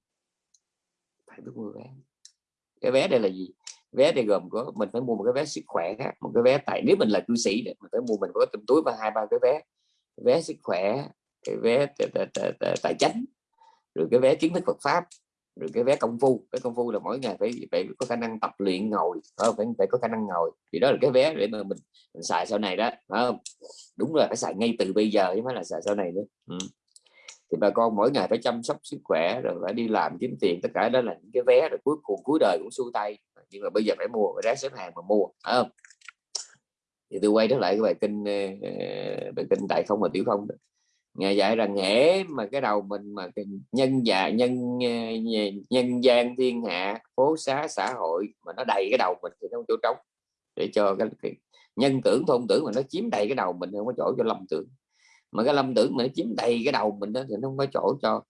Phải biết mua vé. Cái vé đây là gì? Vé thì gồm có mình phải mua một cái vé sức khỏe một cái vé tại nếu mình là cư sĩ mình phải mua mình có trong túi và hai ba cái vé. Vé sức khỏe cái vé tài chánh rồi cái vé kiến thức Phật pháp rồi cái vé công phu. Cái công phu là mỗi ngày phải phải có khả năng tập luyện ngồi phải phải có khả năng ngồi. Thì đó là cái vé để mà mình, mình xài sau này đó không? Đúng là phải xài ngay từ bây giờ chứ mới là xài sau này nữa. Ừ. thì bà con mỗi ngày phải chăm sóc sức khỏe rồi phải đi làm kiếm tiền tất cả đó là những cái vé rồi cuối cùng cuối đời cũng xu tay nhưng mà bây giờ phải mua phải ráng xếp hàng mà mua không? Thì tôi quay trở lại cái bài kinh ờ, ờ, bài kinh tại không và tiểu không ngài dạy rằng hễ mà cái đầu mình mà nhân dạ nhân ờ, nhân gian thiên hạ phố xá xã hội mà nó đầy cái đầu mình thì nó không chỗ trống. Để cho cái, cái nhân tưởng thôn tưởng mà nó chiếm đầy cái đầu mình không có chỗ cho lâm tưởng. Mà cái lâm tưởng mà nó chiếm đầy cái đầu mình đó thì nó không có chỗ cho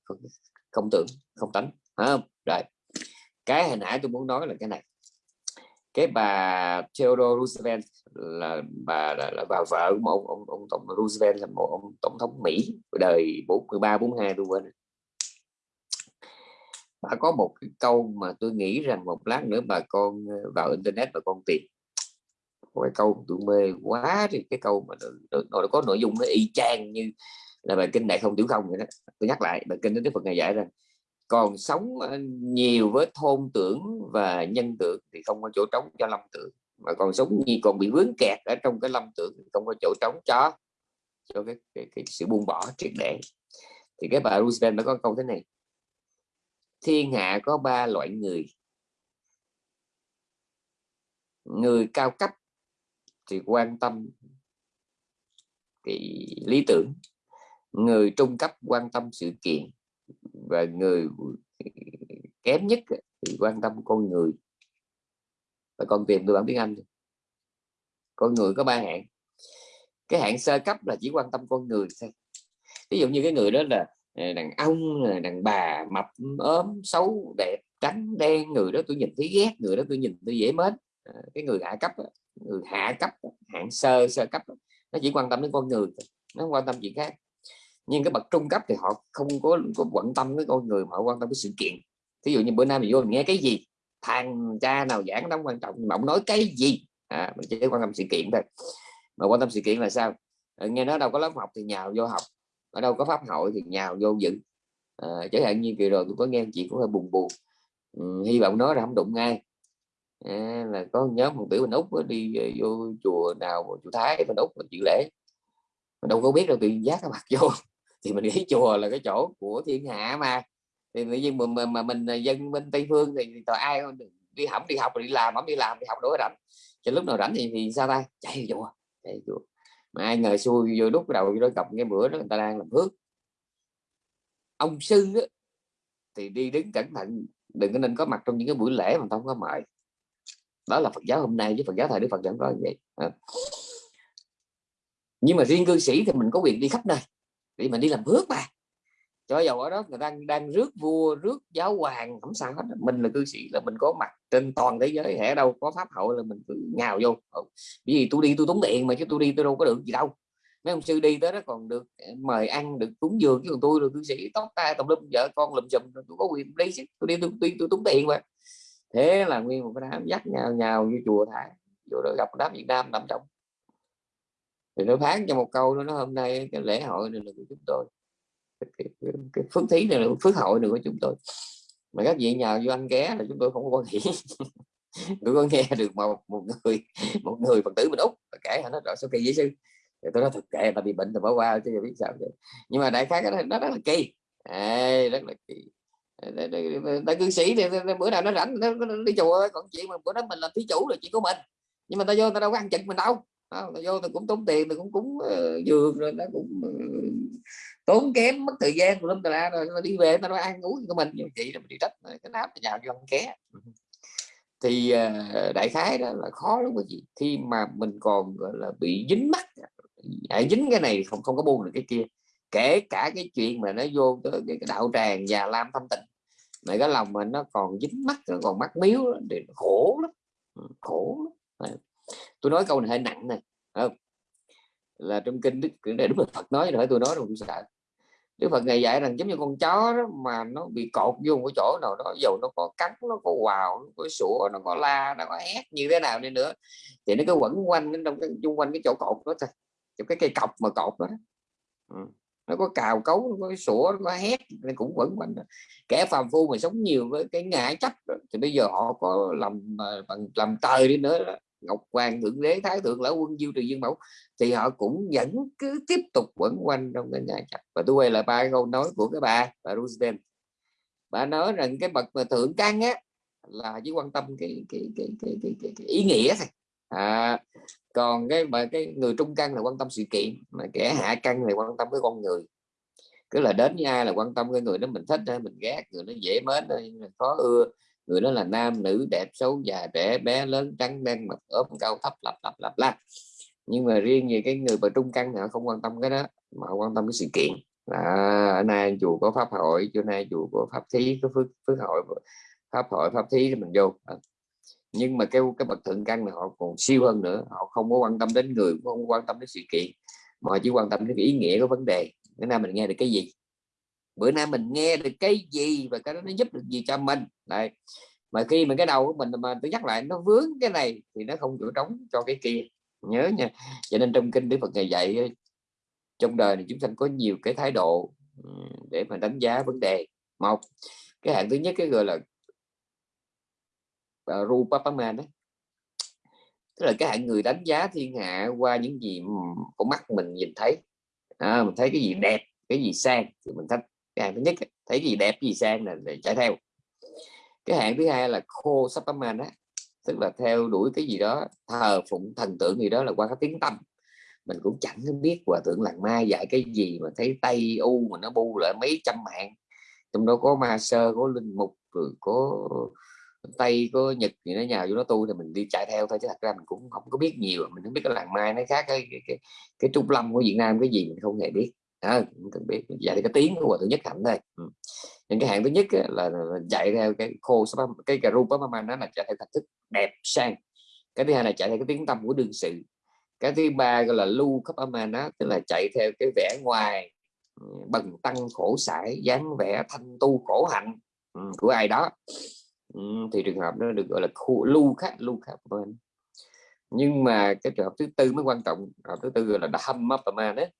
không tưởng không tánh không? Rồi cái hồi nãy tôi muốn nói là cái này cái bà Theodore Roosevelt là bà là, là bà vợ của một ông, ông, tổng Roosevelt là một ông tổng thống Mỹ đời 43 42 tôi quên bà có một cái câu mà tôi nghĩ rằng một lát nữa bà con ờ, vào internet bà con tìm. Cái câu tôi mê quá thì cái câu mà nó, nó có nội dung nó y chang như là bài kinh đại không tiểu không vậy đó. Tôi nhắc lại bài kinh đến Đức Phật ngày giải rằng còn sống ờ, nhiều với thôn tưởng và nhân tưởng thì không có chỗ trống cho lâm tưởng mà còn sống như còn bị vướng kẹt ở trong cái lâm tưởng thì không có chỗ trống cho cho cái, cái, cái sự buông bỏ triệt để. Thì cái bà Roosevelt nó có câu thế này thiên hạ có ba loại người. Người cao cấp thì quan tâm cái lý tưởng người trung cấp quan tâm sự kiện và người kém nhất thì quan tâm con người. Và con tìm tôi bản tiếng Anh. Con người có ba hạng. Cái hạng sơ cấp là chỉ quan tâm con người thôi. Ví dụ như cái người đó là à, đàn ông đàn bà, mập, ốm, xấu, đẹp, trắng, đen, người đó tôi nhìn thấy ghét, người đó tôi nhìn tôi dễ mến. À, cái người hạ cấp người hạ cấp hạng sơ sơ cấp nó chỉ quan tâm đến con người nó không quan tâm chuyện khác nhưng cái bậc trung cấp thì họ không có, có quan tâm với con người mà họ quan tâm với sự kiện. Ví dụ như bữa nay mình vô mình nghe cái gì thằng cha nào giảng nó quan trọng mà ông nói cái gì? À, mình chỉ quan tâm sự kiện thôi. Mà quan tâm sự kiện là sao? Ờ, nghe nói đâu có lớp học thì nhào vô học ở đâu có pháp hội thì nhào vô dự. À, chẳng hạn như kỳ rồi tôi có nghe chị cũng hơi buồn buồn. Ừ, hy vọng nói là không đụng ngay à, ờ, là có nhóm một tiểu mình úc đi vô chùa nào chùa thái mình úc chịu lễ. Mình đâu có biết đâu tự giác cái mặt vô thì mình nghĩ chùa là cái chỗ của thiên hạ mà. Thì tự nhiên mà, mà, mà mình dân bên tây phương thì, thì ai đi hỏng đi học đi làm ổng đi làm đi học đổi rảnh. Cho lúc nào rảnh thì, thì sao ta? Chạy chùa chạy chùa. Mà ai ngờ xui vô đúc đầu vô gặp cái bữa đó người ta đang làm phước. Ông sư á, thì đi đứng cẩn thận đừng có nên có mặt trong những cái buổi lễ mà không có mời. Đó là Phật giáo hôm nay với Phật giáo thời Đức Phật chẳng có như vậy. Ờ. Nhưng mà riêng cư sĩ thì mình có quyền đi khắp nơi để mình đi làm bước mà. Cho dầu ở đó người ta đang rước vua rước giáo hoàng không sao hết. Mình là cư sĩ là mình có mặt trên toàn thế giới hẻ đâu có pháp hội là mình cứ nhào vô. Ừ. bởi vì tôi đi tôi tốn tiền mà chứ tôi đi tôi đâu có được gì đâu. Mấy ông sư đi tới đó còn được ờ, mời ăn được cúng dường chứ còn tôi là cư sĩ tóc tai tùm lum vợ con lùm xùm tôi có quyền đi chứ. Tôi đi tôi, tôi, tôi tốn tiền mà. Thế là nguyên một cái đám dắt nhào nhào như chùa thả vô đó gặp đám Việt Nam nằm trong thì nó phán cho một câu đó nó hôm nay cái lễ hội này là của chúng tôi. Cái, cái, cái phước thí này là phước hội này của chúng tôi. Mà các vị nhờ vô anh ghé là chúng tôi không có quan hệ. Tôi có nghe được một một người một người phật tử mình úc kể nó rõ sau kỳ giấy sư? Thì tôi nói thực kệ là bị bệnh thì bỏ qua chứ biết sao vậy. nhưng mà đại khái cái nó rất là kỳ. À, rất là kỳ. Đại cư sĩ thì bữa nào nó rảnh nó, nó đi chùa còn chuyện mà bữa đó mình là thí chủ là chuyện của mình. Nhưng mà ta vô ta đâu có ăn chừng mình đâu nó vô thì cũng tốn tiền thì cũng cúng uh, ờ, giường rồi nó cũng uh, tốn kém mất thời gian của lắm ta rồi nó đi về nó ăn uống của mình nhưng chị là mình đi trách cái nắp nhà dân ké. Thì uh, đại khái đó là khó lắm quý vị. Khi mà mình còn gọi là bị dính mắt à, dính cái này không không có buông được cái kia kể cả cái chuyện mà nó vô cái, cái đạo tràng và lam thâm tịnh mà cái lòng mình nó còn dính mắt nó còn mắt miếu thì khổ lắm. Khổ lắm tôi nói câu này hơi nặng này không? là trong kinh đức để là phật nói rồi tôi nói rồi tôi sợ đức phật ngày dạy rằng giống như con chó đó mà nó bị cột vô một cái chỗ nào đó dầu nó có cắn nó có quào nó có sủa nó có la nó có hét như thế nào đi nữa thì nó cứ quẩn quanh trong cái chung quanh cái chỗ cột đó thôi trong cái cây cọc mà cột đó, đó. Ừ. nó có cào cấu nó có sủa nó có hét nó cũng quẩn quanh đó. kẻ phàm phu mà sống nhiều với cái ngã chấp đó, thì bây giờ họ có làm à, bằng làm trời đi nữa đó ngọc hoàng thượng đế thái thượng lão quân diêu trừ dương mẫu thì họ cũng vẫn cứ tiếp tục quẩn quanh trong cái nhà chặt và tôi quay lại ba câu nói của cái bà bà Roosevelt. Bà nói rằng cái bậc mà thượng căn á là chỉ quan tâm cái cái cái cái, cái, cái, cái ý nghĩa thôi. À, còn cái mà cái người trung căn là quan tâm sự kiện mà kẻ hạ căn là quan tâm cái con người. Cứ là đến với ai là quan tâm cái người đó mình thích hay mình ghét người nó dễ mến hay khó ưa người đó là nam, nữ, đẹp, xấu, già, trẻ, bé, lớn, trắng, đen mập ốm, cao, thấp, lặp lặp lặp la nhưng mà riêng về cái người mà trung căn họ không quan tâm cái đó, mà họ quan tâm cái sự kiện. Là ở nay chùa có pháp hội chỗ nay chùa có pháp thí, có phước phước hội, pháp hội, pháp thí thì mình vô. À. nhưng mà cái cái bậc thượng căn này họ còn siêu hơn nữa, họ không có quan tâm đến người, không quan tâm đến sự kiện, mà họ chỉ quan tâm đến cái ý nghĩa của vấn đề. Bữa nay mình nghe được cái gì? Bữa nay mình nghe được cái gì và cái đó nó giúp được gì cho mình? Này mà khi mà cái đầu của mình mà tôi nhắc lại nó vướng cái này thì nó không chỗ trống cho cái kia. Nhớ nha. Cho nên trong kinh đức phật ngày dạy trong đời này chúng sanh có nhiều cái thái độ để mà đánh giá vấn đề. Một cái hạng thứ nhất cái gọi là uh, Rupapama đó. Tức là cái hạng người đánh giá thiên hạ qua những gì con mắt mình nhìn thấy. À, mình thấy cái gì đẹp cái gì sang thì mình thích cái hạng thứ nhất thấy gì đẹp gì sang là để chạy theo. Cái hạng thứ hai là khô sapaman á tức là theo đuổi cái gì đó thờ phụng thần tượng gì đó là qua cái tiếng tâm mình cũng chẳng biết hòa thượng làng mai dạy cái gì mà thấy tây u mà nó bu lại mấy trăm mạng. Trong đó có ma sơ có linh mục rồi có tây có nhật thì nó nhào vô nó tu thì mình đi chạy theo thôi chứ thật ra mình cũng không có biết nhiều mình không biết cái làng mai nó khác cái cái cái, cái trung lâm của việt nam cái gì mình không hề biết à, không cần biết dạy cái tiếng của hòa thượng nhất hạnh đây. ừ. những cái hạng thứ nhất là, là chạy theo cái khô cái cà rupa mà nó là chạy theo thành thức đẹp sang cái thứ hai là chạy theo cái tiếng tâm của đương sự cái thứ ba gọi là lưu cấp âm nó tức là chạy theo cái vẻ ngoài ừ, bằng tăng khổ sải dáng vẻ thanh tu khổ hạnh ừ, của ai đó ừ, thì trường hợp nó được gọi là khu, lưu khác lưu khác bên nhưng mà cái trường hợp thứ tư mới quan trọng trường hợp thứ tư gọi là dham mapama đấy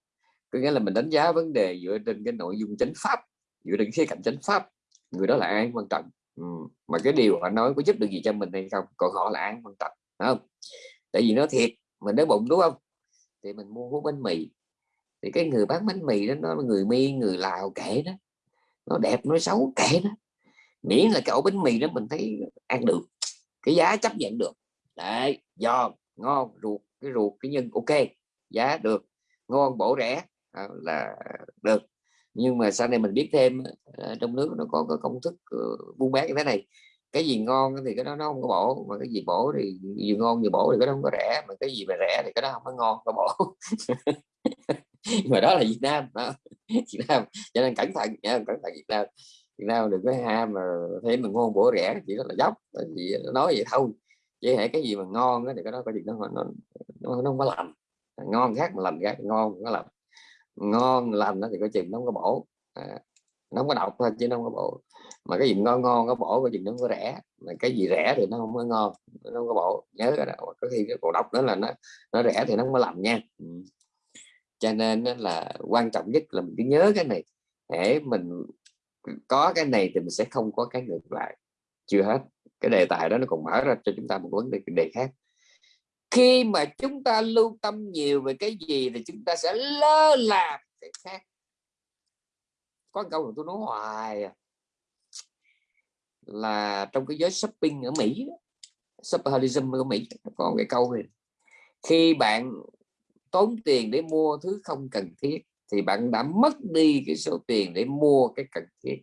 có nghĩa là mình đánh giá vấn đề dựa trên cái nội dung chánh pháp, dựa trên khía cạnh chánh pháp, người đó là ai quan trọng. Ừ. mà cái điều họ nói có giúp được gì cho mình hay không, còn họ là ai quan trọng không? Tại vì nó thiệt, mình đói bụng, đúng không? Thì mình mua hút bánh mì. Thì cái người bán bánh mì đó, nó người miên người lào kệ đó. Nó đẹp, nó xấu kệ đó. Miễn là cái ổ bánh mì đó mình thấy ăn được, cái giá chấp nhận được. Đấy, giòn, ngon, ruột, cái ruột, cái nhân, ok, giá được. Ngon, bổ rẻ là được. Nhưng mà sau này mình biết thêm ờ, trong nước nó có cái công thức ờ, buôn bán như thế này. Cái gì ngon thì cái đó nó không có bổ mà cái gì bổ thì gì ngon gì bổ thì cái đó không có rẻ mà cái gì mà rẻ thì cái đó không có ngon có bổ. Mà đó là Việt Nam đó. Việt Nam. Cho nên cẩn thận nha cẩn thận Việt Nam. Việt Nam đừng có ham mà thấy mình ngon bổ rẻ chỉ đó là dốc tại nói vậy thôi. Chứ hệ cái gì mà ngon thì cái đó có gì nó nó, nó, nó không có lành. Ngon khác mà lành khác ngon nó làm ngon lành thì có chừng nó không có bổ. À, nó không có độc thôi chứ nó không có bổ. Mà cái gì ngon ngon có bổ cái gì nó có rẻ. Mà cái gì rẻ thì nó không có ngon nó không có bổ. Nhớ cái đó. Có khi cái cổ độc đó là nó nó rẻ thì nó không có làm nha. Ừ. cho nên là quan trọng nhất là mình cứ nhớ cái này. Để mình có cái này thì mình sẽ không có cái ngược lại. Chưa hết. Cái đề tài đó nó còn mở ra cho chúng ta một vấn đề đề khác khi mà chúng ta lưu tâm nhiều về cái gì thì chúng ta sẽ lơ là cái khác có câu mà tôi nói hoài à. Là trong cái giới shopping ở Mỹ shopaholicism ở Mỹ có cái câu này khi bạn tốn tiền để mua thứ không cần thiết thì bạn đã mất đi cái số tiền để mua cái cần thiết.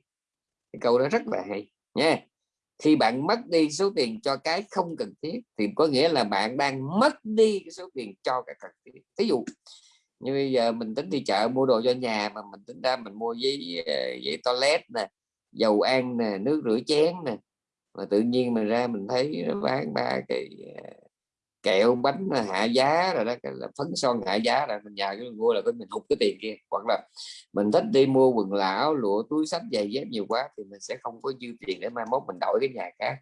Cái câu đó rất là hay nha khi bạn mất đi số tiền cho cái không cần thiết thì có nghĩa là bạn đang mất đi cái số tiền cho cái cần thiết. Ví dụ như bây giờ mình tính đi chợ mua đồ cho nhà mà mình tính ra mình mua giấy ờ, giấy toilet nè, dầu ăn nè, nước rửa chén nè, mà tự nhiên mình ra mình thấy nó bán ba cái ờ, kẹo bánh hạ giá rồi đó là phấn son hạ giá là mình nhà cái mua là cái mình hụt cái tiền kia. Hoặc là mình thích đi mua quần lão lụa túi sách giày dép nhiều quá thì mình sẽ không có dư tiền để mai mốt mình đổi cái nhà khác.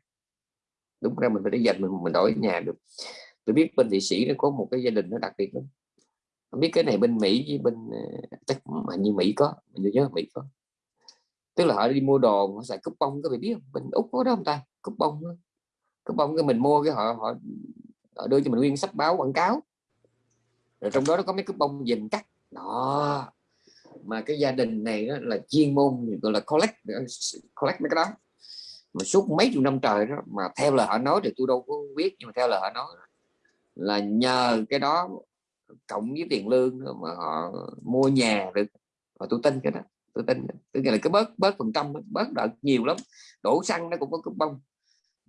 Đúng ra mình phải để dành mình mình đổi nhà được. Tôi biết bên thị sĩ nó có một cái gia đình nó đặc biệt lắm. Không biết cái này bên Mỹ với bên ờ, chắc mà như Mỹ có mình nhớ Mỹ có. Tức là họ đi mua đồ họ xài cúp bông có bị biết không? Bên úc có đó không ta? Cúp bông cúp bông cái mình mua cái họ họ, họ đưa cho mình nguyên sách báo quảng cáo. Rồi trong đó nó có mấy cái bông dình cắt. Đó. Mà cái gia đình này đó là chuyên môn, gọi là collect collect mấy cái đó. Mà suốt mấy chục năm trời đó, mà theo lời họ nói thì tôi đâu có biết, nhưng mà theo lời họ nói là nhờ cái đó cộng với tiền lương mà họ mua nhà được. Và tôi tin cái đó, tôi tin. Tức là cái bớt bớt phần trăm bớt đợt nhiều lắm. Đổ xăng nó cũng có cái bông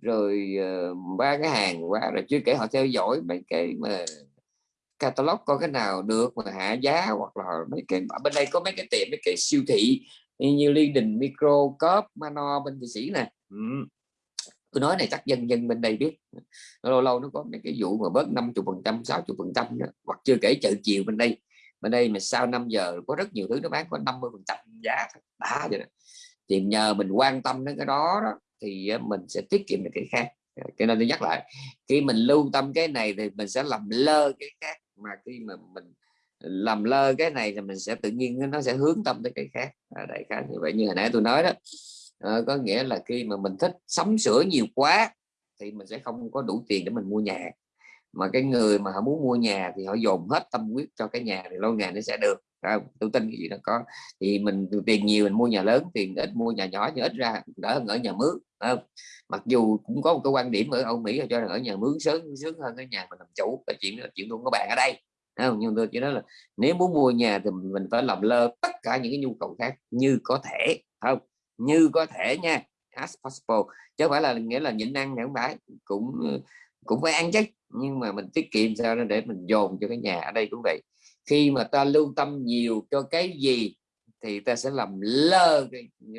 rồi uh, ba cái hàng qua rồi chưa kể họ theo dõi mấy cái mà catalog có cái nào được mà hạ giá hoặc là mấy cái bên đây có mấy cái tiệm mấy cái siêu thị như Liên Đình Micro Cop Mano bên thị sĩ nè. Ừ. Tôi nói này chắc dân dân bên đây biết. Lâu lâu nó có mấy cái vụ mà bớt 50 phần trăm 60 phần trăm hoặc chưa kể chợ chiều bên đây. Bên đây mà sau 5 giờ có rất nhiều thứ nó bán có 50 phần trăm giá đã vậy đó. Thì nhờ mình quan tâm đến cái đó, đó thì mình sẽ tiết kiệm được cái khác. Cho nên tôi nhắc lại khi mình lưu tâm cái này thì mình sẽ làm lơ cái khác mà khi mà mình làm lơ cái này thì mình sẽ tự nhiên nó sẽ hướng tâm tới cái khác. À, đại khái như vậy như hồi nãy tôi nói đó. À, có nghĩa là khi mà mình thích sắm sửa nhiều quá thì mình sẽ không có đủ tiền để mình mua nhà. Mà cái người mà họ muốn mua nhà thì họ dồn hết tâm huyết cho cái nhà thì lâu ngày nó sẽ được ra tôi tin cái gì nó có. Thì mình tiền nhiều mình mua nhà lớn tiền ít mua nhà nhỏ, nhưng ít ra đỡ hơn ở nhà mướn không? Mặc dù cũng có một cái quan điểm ở Âu Mỹ cho rằng ở nhà mướn sướng sướng hơn cái nhà mình làm chủ, cái chuyện là chuyện luôn có bạn ở đây không? Nhưng tôi chỉ nói là nếu muốn mua nhà thì mình phải làm lơ tất cả những cái nhu cầu khác như có thể không? Như có thể nha, as possible, chứ không phải là nghĩa là nhịn ăn không phải cũng ờ, cũng phải ăn chứ. Nhưng mà mình tiết kiệm sao để mình dồn cho cái nhà ở đây cũng vậy khi mà ta lưu tâm nhiều cho cái gì thì ta sẽ làm lơ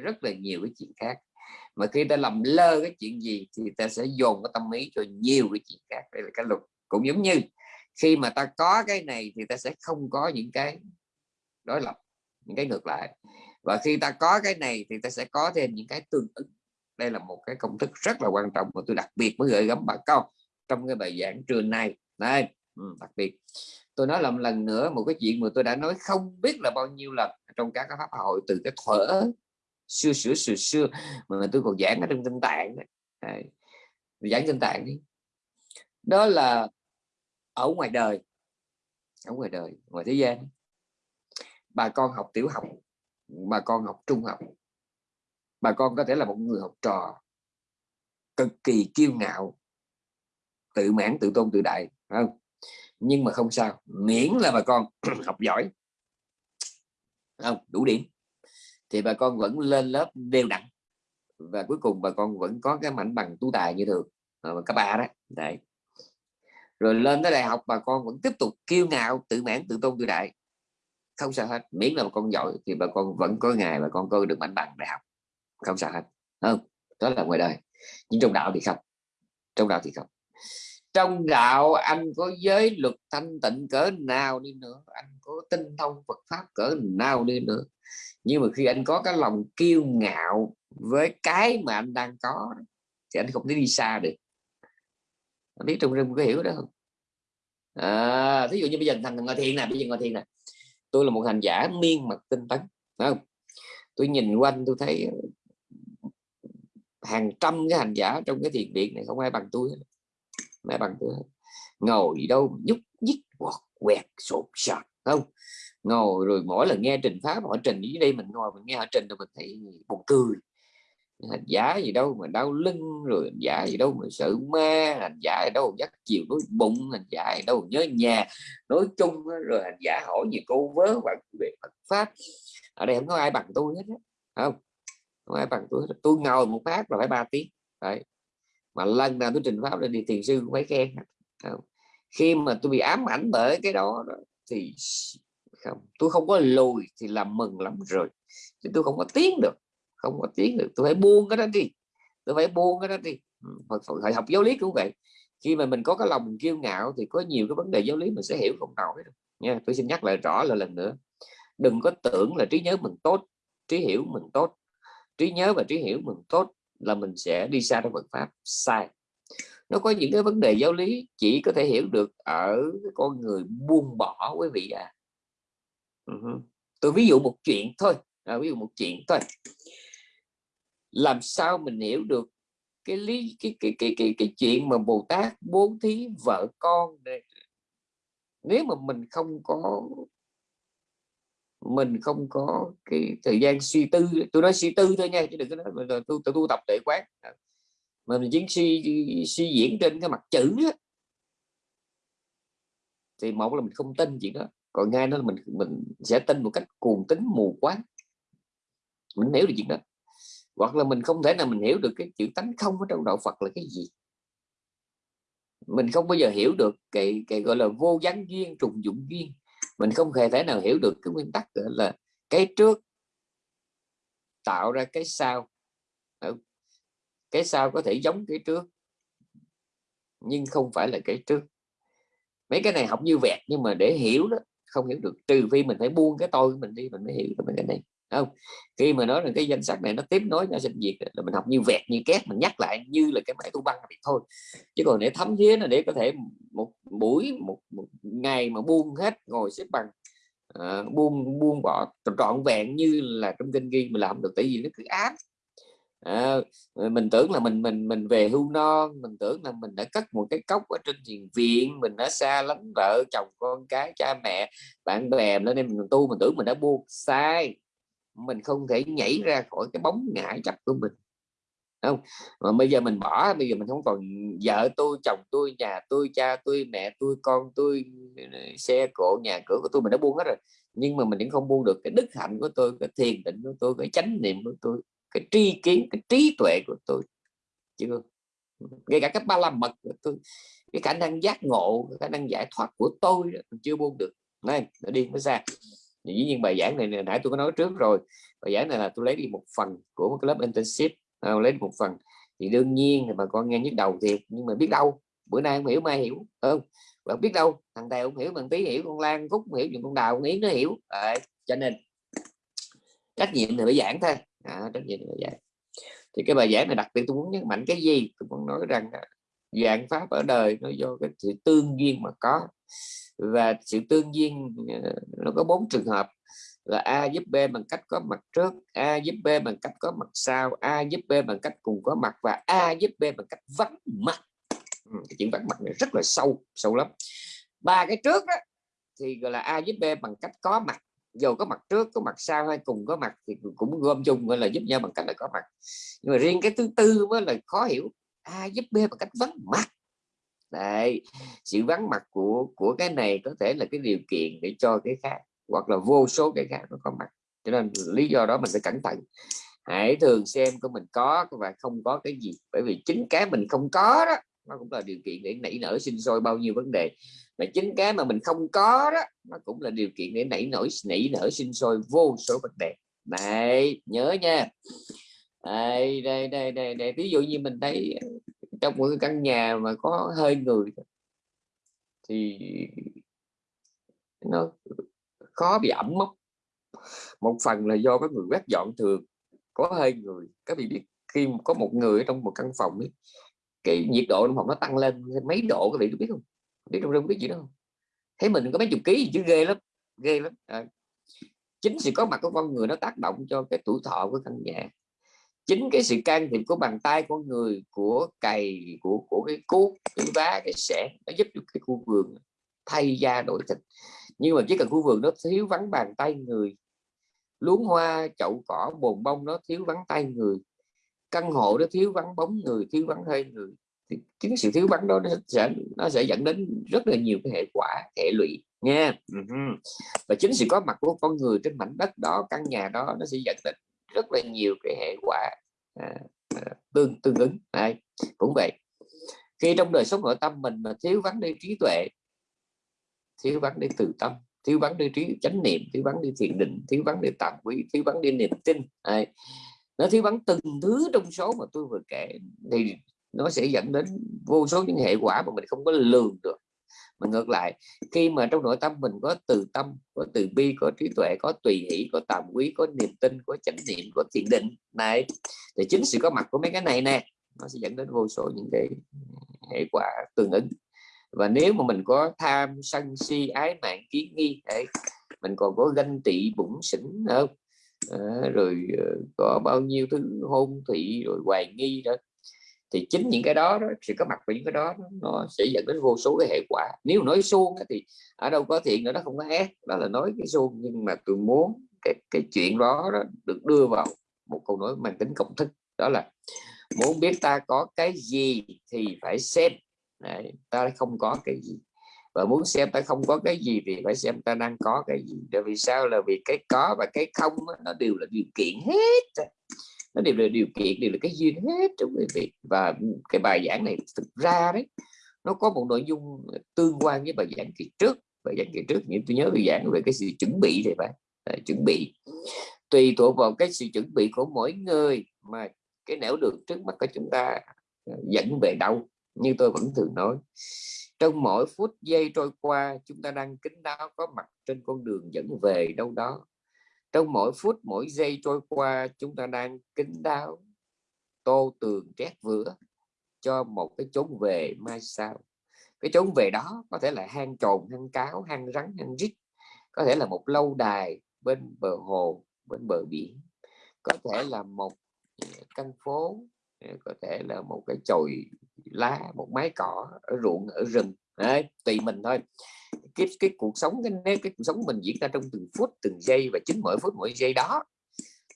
rất là nhiều cái chuyện khác. Mà khi ta làm lơ cái chuyện gì thì ta sẽ dồn cái tâm ý cho nhiều cái chuyện khác. Đây là cái luật. Cũng giống như khi mà ta có cái này thì ta sẽ không có những cái đối lập những cái ngược lại. Và khi ta có cái này thì ta sẽ có thêm những cái tương ứng. Đây là một cái công thức rất là quan trọng mà tôi đặc biệt mới gửi gắm bà con trong cái bài giảng trường này đây ừ, đặc biệt tôi nói làm lần nữa một cái chuyện mà tôi đã nói không biết là bao nhiêu lần trong các pháp hội, từ cái thuở xưa xưa xưa xưa mà tôi còn giảng ở trong tinh tạng đấy. giảng tinh tạng đi đó là ở ngoài đời, ở ngoài đời, ngoài thế gian, bà con học tiểu học, bà con học trung học, bà con có thể là một người học trò cực kỳ kiêu ngạo, tự mãn, tự tôn, tự đại không nhưng mà không sao, miễn là bà con học giỏi. Không, đủ điểm. Thì bà con vẫn lên lớp đều đặn. Và cuối cùng bà con vẫn có cái mảnh bằng tu tài như thường. Các cấp ba đó, đấy. Rồi lên tới đại học, bà con vẫn tiếp tục kiêu ngạo, tự mãn, tự tôn tự đại. Không sao hết, miễn là bà con giỏi thì bà con vẫn có ngày bà con có được mảnh bằng đại học. Không sao hết, không? Đó là ngoài đời. Nhưng trong đạo thì không. Trong đạo thì không trong đạo anh có giới luật thanh tịnh cỡ nào đi nữa? Anh có tinh thông Phật pháp cỡ nào đi nữa? Nhưng mà khi anh có cái lòng kiêu ngạo với cái mà anh đang có thì anh không thể đi xa được. Anh biết trong rừng có hiểu đó không? À, thí dụ như bây giờ thằng ngồi thiền nè bây giờ ngồi thiền nè. Tôi là một hành giả miên mật tinh tấn không? Tôi nhìn quanh tôi thấy hàng trăm cái hành giả trong cái thiền viện này không ai bằng tôi mẹ bằng tôi ngồi đâu nhúc nhích, quọt quẹt, sột sạt không? Ngồi rồi mỗi lần nghe trình pháp họ trình dưới đây mình ngồi mình nghe họ trình rồi mình thấy buồn cười. Hành giả gì đâu mà đau lưng, rồi hành giả gì đâu mà sợ ma hành giả gì đâu dắt chiều nói bụng hành giả gì đâu nhớ nhà nói chung rồi hành giả hỏi gì cô vớ bạn về Phật pháp. Ở đây không có ai bằng tôi hết không? Không ai bằng tôi hết. tôi ngồi một phát là phải ba tiếng đấy mà lần nào tôi trình pháp lên thì thiền sư cũng phải khen. Không? khi mà tôi bị ám ảnh bởi cái đó, đó thì không. Tôi không có lùi thì làm mừng lắm rồi. Chứ tôi không có tiến được. Không có tiếng được. Tôi phải buông cái đó đi. Tôi phải buông cái đó đi. Ừ, Phật, Phật, học giáo lý cũng vậy. Khi mà mình có cái lòng kiêu ngạo thì có nhiều cái vấn đề giáo lý mình sẽ hiểu không nổi đâu. Nha tôi xin nhắc lại rõ là lần nữa. Đừng có tưởng là trí nhớ mình tốt trí hiểu mình tốt. Trí nhớ và trí hiểu mình tốt là mình sẽ đi xa trong Phật pháp. Sai. Nó có những cái vấn đề giáo lý chỉ có thể hiểu được ở con người buông bỏ quý vị à. Uh-huh. tôi ví dụ một chuyện thôi. À, ví dụ một chuyện thôi. Làm sao mình hiểu được cái lý cái cái cái cái, cái chuyện mà Bồ Tát bố thí vợ con này nếu mà mình không có mình không có cái thời gian suy tư. Tôi nói suy tư thôi nha, chứ đừng có nói là tôi tôi tu tập để quán. Mà mình chỉ suy suy diễn trên cái mặt chữ đó. thì một là mình không tin chuyện đó, còn ngay đó là mình mình sẽ tin một cách cuồng tính mù quáng. Mình hiểu được chuyện đó. Hoặc là mình không thể nào mình hiểu được cái chữ tánh không ở trong đạo Phật là cái gì. Mình không bao giờ hiểu được cái cái gọi là vô gián duyên, trùng dụng duyên mình không hề thể nào hiểu được cái nguyên tắc nữa là cái trước tạo ra cái sau. Cái sau có thể giống cái trước, nhưng không phải là cái trước. Mấy cái này học như vẹt nhưng mà để hiểu đó, không hiểu được. Trừ phi mình phải buông cái tôi của mình đi, mình mới hiểu được cái này không khi mà nói rằng cái danh sách này nó tiếp nối nhau sinh diệt là mình học như vẹt như két mình nhắc lại như là cái bài tu băng thì thôi. Chứ còn để thấm thía là để có thể một buổi một, một ngày mà buông hết ngồi xếp bằng uh, buông buông bỏ trọn vẹn như là trong kinh ghi mình làm được tại vì nó cứ áp à, ờ, mình tưởng là mình mình mình về hưu non mình tưởng là mình đã cất một cái cốc ở trên thiền viện mình đã xa lánh vợ chồng con cái cha mẹ bạn bè lên đây mình tu mình tưởng mình đã buông. Sai mình không thể nhảy ra khỏi cái bóng ngã chấp của mình. Không? Mà bây giờ mình bỏ, bây giờ mình không còn vợ tôi, chồng tôi, nhà tôi, cha tôi, mẹ tôi, con tôi, xe cộ, nhà cửa của tôi, mình đã buông hết rồi. Nhưng mà mình vẫn không buông được cái đức hạnh của tôi, cái thiền định của tôi, cái chánh niệm của tôi, cái tri kiến, cái trí tuệ của tôi. Chưa ngay cả các ba la mật của tôi, cái khả năng giác ngộ khả năng giải thoát của tôi chưa buông được. Này nó đi nó xa dĩ nhiên bài giảng này nãy tôi có nói trước rồi. Bài giảng này là tôi lấy đi một phần của một cái lớp internship à, lấy đi một phần. Thì đương nhiên thì bà con nghe nhức đầu thiệt nhưng mà biết đâu bữa nay không hiểu mai hiểu không? Bạn biết đâu thằng tèo không hiểu bằng tí hiểu con lan phúc hiểu những con đào con yến nó hiểu. À, cho nên trách nhiệm thì phải giảng thôi. À, trách nhiệm thì phải giảng. Thì cái bài giảng này đặc biệt tôi muốn nhấn mạnh cái gì? Tôi muốn nói rằng dạng pháp ở đời nó do cái sự tương duyên mà có và sự tương duyên ờ, nó có bốn trường hợp là A giúp B bằng cách có mặt trước, A giúp B bằng cách có mặt sau, A giúp B bằng cách cùng có mặt và A giúp B bằng cách vắng mặt. Ừ, cái chuyện vắng mặt này rất là sâu sâu lắm. Ba cái trước đó thì gọi là A giúp B bằng cách có mặt, dù có mặt trước, có mặt sau hay cùng có mặt thì cũng gom chung gọi là giúp nhau bằng cách là có mặt. Nhưng mà riêng cái thứ tư mới là khó hiểu, A giúp B bằng cách vắng mặt. Đấy, sự vắng mặt của của cái này có thể là cái điều kiện để cho cái khác hoặc là vô số cái khác nó có mặt. Cho nên lý do đó mình phải cẩn thận. Hãy thường xem của mình có và không có cái gì. Bởi vì chính cái mình không có đó nó cũng là điều kiện để nảy nở sinh sôi bao nhiêu vấn đề. Mà chính cái mà mình không có đó nó cũng là điều kiện để nảy nổi nảy nở sinh sôi vô số vấn đề. Này nhớ nha. Đây đây đây đây đây. Ví dụ như mình thấy trong một cái căn nhà mà có hơi người thì nó khó bị ẩm mốc. Một phần là do các người quét dọn thường có hơi người. Các vị biết khi có một người ở trong một căn phòng ấy, cái nhiệt độ trong phòng nó tăng lên mấy độ các vị có biết không? Biết trong rừng biết gì đó không? Thấy mình có mấy chục ký chứ ghê lắm ghê lắm. À, chính sự có mặt của con người nó tác động cho cái tuổi thọ của căn nhà chính cái sự can thiệp của bàn tay con người, của cày, của của cái cuốc, cái vá, cái sẻ, nó giúp cho cái khu vườn thay da đổi thịt. Nhưng mà chỉ cần khu vườn nó thiếu vắng bàn tay người, luống hoa, chậu cỏ, bồn bông nó thiếu vắng tay người, căn hộ nó thiếu vắng bóng người, thiếu vắng hơi người, thì chính sự thiếu vắng đó nó sẽ nó sẽ dẫn đến rất là nhiều cái hệ quả, hệ lụy nha. Ừ Và chính sự có mặt của con người trên mảnh đất đó, căn nhà đó nó sẽ dẫn đến rất là nhiều cái hệ quả à, à tương tương ứng. Này cũng vậy. Khi trong đời sống nội tâm mình mà thiếu vắng đi trí tuệ thiếu vắng đi từ tâm thiếu vắng đi trí chánh niệm thiếu vắng đi thiền định thiếu vắng đi tạm quý thiếu vắng đi niềm tin này nó thiếu vắng từng thứ trong số mà tôi vừa kể thì nó sẽ dẫn đến vô số những hệ quả mà mình không có lường được mà ngược lại khi mà trong nội tâm mình có từ tâm có từ bi có trí tuệ có tùy hỷ có tàm quý có niềm tin có chánh niệm có thiền định này thì chính sự có mặt của mấy cái này nè nó sẽ dẫn đến vô số những cái hệ quả tương ứng. Và nếu mà mình có tham sân si ái mạng kiến nghi đấy mình còn có ganh tị bụng xỉn không? À, rồi ờ, có bao nhiêu thứ hôn thị rồi hoài nghi đó thì chính những cái đó, đó sự có mặt của những cái đó nó sẽ dẫn đến vô số cái hệ quả. Nếu nói suông thì ở đâu có thiện nữa nó không có ác đó là nói cái suông. Nhưng mà tôi muốn cái cái chuyện đó, đó được đưa vào một câu nói mang tính công thức đó là muốn biết ta có cái gì thì phải xem. Đấy, ta không có cái gì. Và muốn xem ta không có cái gì thì phải xem ta đang có cái gì. Tại vì sao? Là vì cái có và cái không nó đều là điều kiện hết nó đều là điều kiện đều là cái duyên hết trong quý vị. Và cái bài giảng này thực ra đấy nó có một nội dung tương quan với bài giảng kỳ trước. Bài giảng kỳ trước những tôi nhớ bài giảng về cái sự chuẩn bị này bạn. À, chuẩn bị. Tùy thuộc vào cái sự chuẩn bị của mỗi người mà cái nẻo đường trước mắt của chúng ta à, dẫn về đâu như tôi vẫn thường nói. Trong mỗi phút giây trôi qua chúng ta đang kính đáo có mặt trên con đường dẫn về đâu đó trong mỗi phút, mỗi giây trôi qua, chúng ta đang kính đáo, tô tường trét vữa cho một cái chốn về mai sau. Cái chốn về đó có thể là hang trồn, hang cáo, hang rắn, hang rít, có thể là một lâu đài bên bờ hồ, bên bờ biển, có thể là một ờ, căn phố ờ, có thể là một cái chồi lá, một mái cỏ ở ruộng, ở rừng. Đấy, tùy mình thôi. Cái cái cuộc sống cái cái cuộc sống mình diễn ra trong từng phút từng giây và chính mỗi phút mỗi giây đó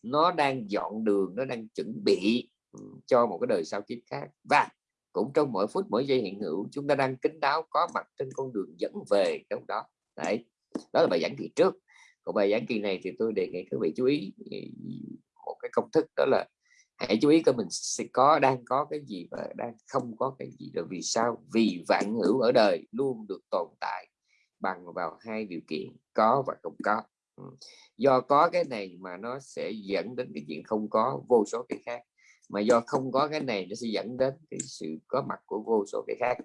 nó đang dọn đường nó đang chuẩn bị ừ, cho một cái đời sau kiếp khác. Và cũng trong mỗi phút mỗi giây hiện hữu chúng ta đang kính đáo có mặt trên con đường dẫn về trong đó. Đấy đó là bài giảng kỳ trước. Còn bài giảng kỳ này thì tôi đề nghị các vị chú ý ừ, một cái công thức đó là hãy chú ý coi mình sẽ có, đang có cái gì và đang không có cái gì rồi, vì sao? Vì vạn hữu ở đời luôn được tồn tại bằng vào hai điều kiện, có và không có. Ừ. Do có cái này mà nó sẽ dẫn đến cái chuyện không có, vô số cái khác. Mà do không có cái này, nó sẽ dẫn đến cái sự có mặt của vô số cái khác.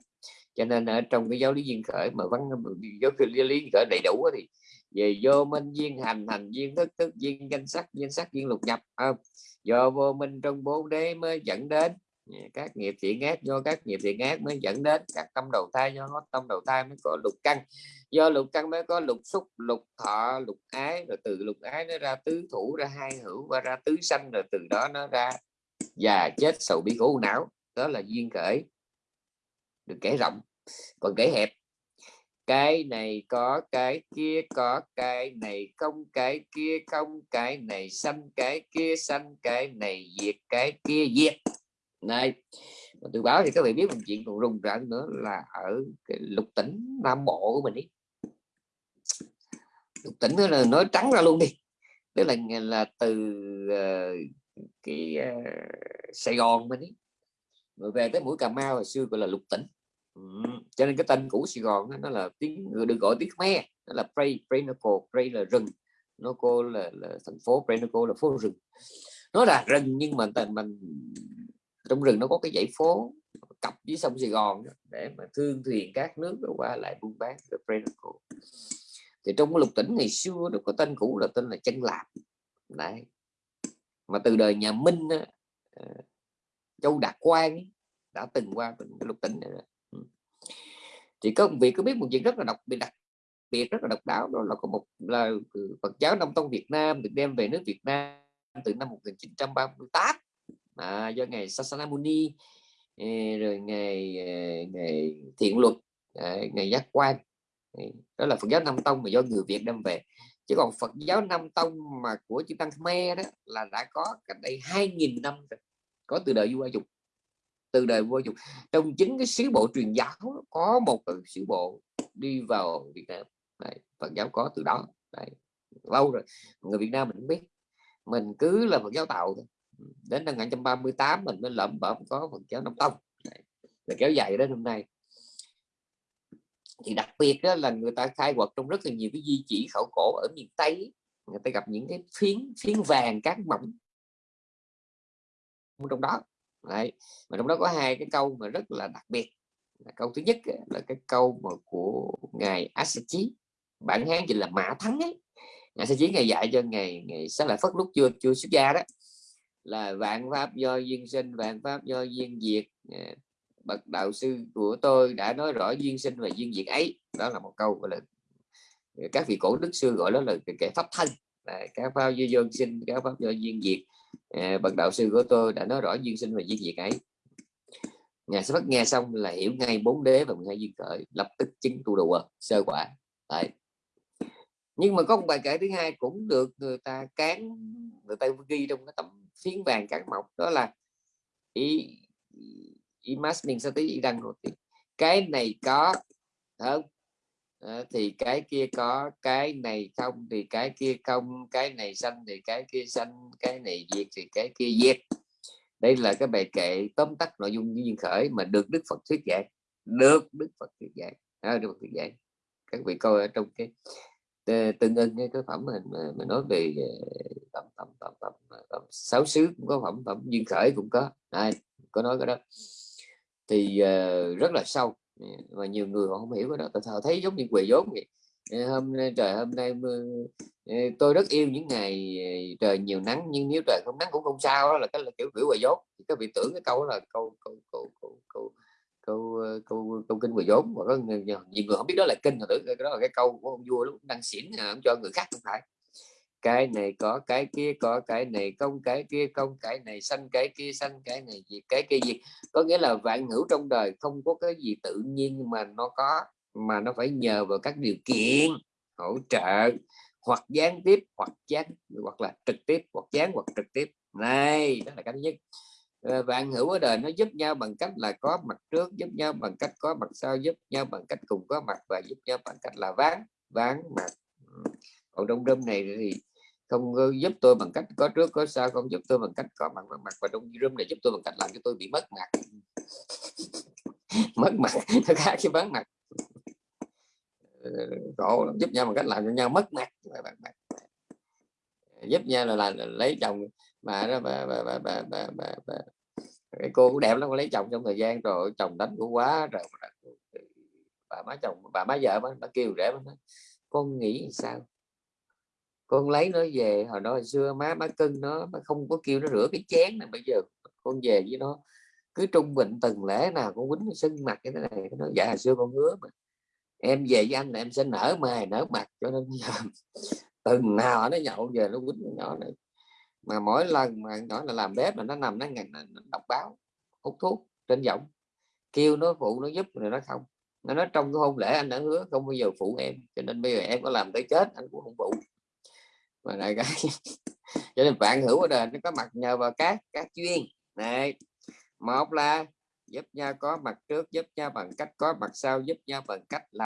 Cho nên ở trong cái giáo lý duyên khởi mà văn, giáo lý duyên khởi đầy đủ thì về vô minh duyên hành hành duyên thức thức duyên danh sắc duyên sắc duyên lục nhập không? do vô minh trong bốn đế mới dẫn đến. Các nghiệp thiện ác, do các nghiệp thiện ác mới dẫn đến. Các tâm đầu thai, do tâm đầu thai mới có lục căn. Do lục căn mới có lục xúc, lục thọ, lục ái, rồi từ lục ái nó ra tứ thủ, ra hai hữu, và ra tứ sanh, rồi từ đó nó ra già chết sầu bi khổ não. Đó là duyên khởi. Được kể rộng. Còn kể hẹp cái này có cái kia có cái này không cái kia không cái này xanh cái kia xanh cái này diệt cái kia diệt. Này tôi báo thì các vị biết một chuyện còn rùng rợn nữa là ở cái lục tỉnh nam bộ của mình đi. Lục tỉnh đó là nói trắng ra luôn đi. Tức là là từ uh, cái uh, Sài Gòn mình đi. Rồi về tới mũi Cà Mau hồi xưa gọi là lục tỉnh cho nên cái tên cũ Sài Gòn đó, nó là tiếng người được gọi tiếng Khmer nó là Prey Prenoco Prey là rừng Noco là, là thành phố Prenoco là phố rừng. Nó là rừng nhưng mà tên mình trong rừng nó có cái dãy phố cặp với sông Sài Gòn đó, để mà thương thuyền các nước qua lại buôn bán Prenoco thì trong cái lục tỉnh ngày xưa nó có tên cũ là tên là chân lạp. Đấy. Mà từ đời nhà Minh ờ, Châu Đạt Quang đã từng qua lục tỉnh này thì có một việc có biết một chuyện rất là đặc biệt đặc biệt rất là độc đáo. Đó là có một là ừ, Phật giáo Đông Tông Việt Nam được đem về nước Việt Nam từ năm 1938 à, do ngày Sasanamuni ờ, rồi ngày ờ, ngày thiện luật ngày giác quan đó là Phật giáo Nam Tông mà do người Việt đem về. Chứ còn Phật giáo Nam Tông mà của chư Tăng Khmer đó là đã có cách đây 2.000 năm rồi có từ đời vua Dục từ đời vua dục trong chính cái sứ bộ truyền giáo có một cái sứ bộ đi vào Việt Nam. Đấy, Phật giáo có từ đó. Đấy, lâu rồi người Việt Nam mình biết. Mình cứ là Phật giáo tạo thôi. Đến năm 1938 mình mới lẩm bẩm có Phật giáo Nam Tông. Đấy, là kéo dài đến hôm nay. Thì đặc biệt đó là người ta khai quật trong rất là nhiều cái di chỉ khảo cổ ở miền Tây người ta gặp những cái phiến phiến vàng cát mỏng. Trong đó Đấy. mà trong đó có hai cái câu mà rất là đặc biệt. Câu thứ nhất là cái câu mà của ngài Asachi. Bản hán chỉ là mã thắng ấy. Ngài Asachi ngày dạy cho ngày ngày sáng lại phất lúc chưa chưa xuất gia đó là vạn pháp do duyên sinh vạn pháp do duyên diệt. À, bậc đạo sư của tôi đã nói rõ duyên sinh và duyên diệt ấy. Đó là một câu gọi là các vị cổ đức xưa gọi đó là cái, pháp thân. Các pháp do duyên sinh các pháp do duyên diệt à, bậc đạo sư của tôi đã nói rõ duyên sinh và duyên diệt ấy. Ngài sẽ bắt nghe xong là hiểu ngay bốn đế và hai duyên khởi lập tức chứng tu đồ sơ quả. Đấy. nhưng mà có một bài kể thứ hai cũng được người ta cán người ta ghi trong cái tấm phiến vàng cán mộc đó là ý mình sao tí đăng rồi cái này có không? À, thì cái kia có cái này không thì cái kia không cái này xanh thì cái kia xanh cái này diệt thì cái kia diệt. Đây là cái bài kệ tóm tắt nội dung duyên khởi mà được đức phật thuyết dạy được đức phật thuyết dạy à, đức phật thuyết dạy các vị coi ở trong cái tương ưng cái phẩm mình mà, mà nói về tầm tầm tầm tầm, tầm sáu xứ cũng có phẩm phẩm duyên khởi cũng có. À, có nói cái đó. Thì uh, rất là sâu và nhiều người họ không hiểu cái đó. Tại sao? Thấy giống như quỳ vốn vậy. Hôm nay trời hôm nay tôi rất yêu những ngày ờ, trời nhiều nắng nhưng nếu trời không nắng cũng không sao đó là cái là kiểu kiểu quầy vốn. Các vị tưởng cái câu đó là câu câu câu câu câu câu ờ, câu, câu kinh quầy vốn. Và có nhiều, người không biết đó là kinh mà tưởng cái đó là cái câu của ông vua lúc đang xỉn ờ, ông cho người khác không phải cái này có, cái kia có, cái này không, cái kia không, cái này xanh cái kia xanh cái này gì cái kia gì có nghĩa là vạn hữu trong đời không có cái gì tự nhiên mà nó có, mà nó phải nhờ vào các điều kiện hỗ trợ, hoặc gián tiếp, hoặc gián, hoặc là trực tiếp, hoặc gián, hoặc trực tiếp. Này, đó là cái thứ nhất. Ờ, vạn hữu ở đời nó giúp nhau bằng cách là có mặt trước, giúp nhau bằng cách có mặt sau, giúp nhau bằng cách cùng có mặt và giúp nhau bằng cách là ván ván mặt còn đông room này thì không giúp tôi bằng cách có trước có sau không giúp tôi bằng cách có mặt mặt mặt và đông room này giúp tôi bằng cách làm cho tôi bị mất mặt. Mất mặt nó khác cái bán mặt. Ờ, khổ giúp nhau bằng cách làm cho nhau mất mặt giúp nhau là, là, là lấy chồng mà đó bà, bà, bà, bà, bà, bà, bà. cái cô cũng đẹp lắm lấy chồng trong thời gian rồi chồng đánh cũng quá rồi. Bà má chồng bà má vợ bà, bà kêu rể bà nói, con nghĩ sao? Con lấy nó về, hồi đó hồi xưa má má cưng nó, má không có kêu nó rửa cái chén này bây giờ con về với nó, cứ trung bình từng lễ nào con quýnh nó sưng mặt cái thế này, nó dạ hồi xưa con hứa mà. Em về với anh là em sẽ nở mày, nở mặt, cho nên bây giờ từng nào nó nhậu về nó quýnh nhỏ này. Mà mỗi lần mà nhỏ là làm bếp là nó nằm, nó ngàn nó đọc báo, hút thuốc trên giọng, kêu nó phụ nó giúp rồi nó không. Nó nói trong cái hôn lễ anh đã hứa không bao giờ phụ em, cho nên bây giờ em có làm tới chết, anh cũng không phụ mà lại cái cho nên bạn hữu ở đời nó có mặt nhờ vào các các chuyên này một là giúp nhau có mặt trước, giúp nhau bằng cách có mặt sau, giúp nhau bằng cách là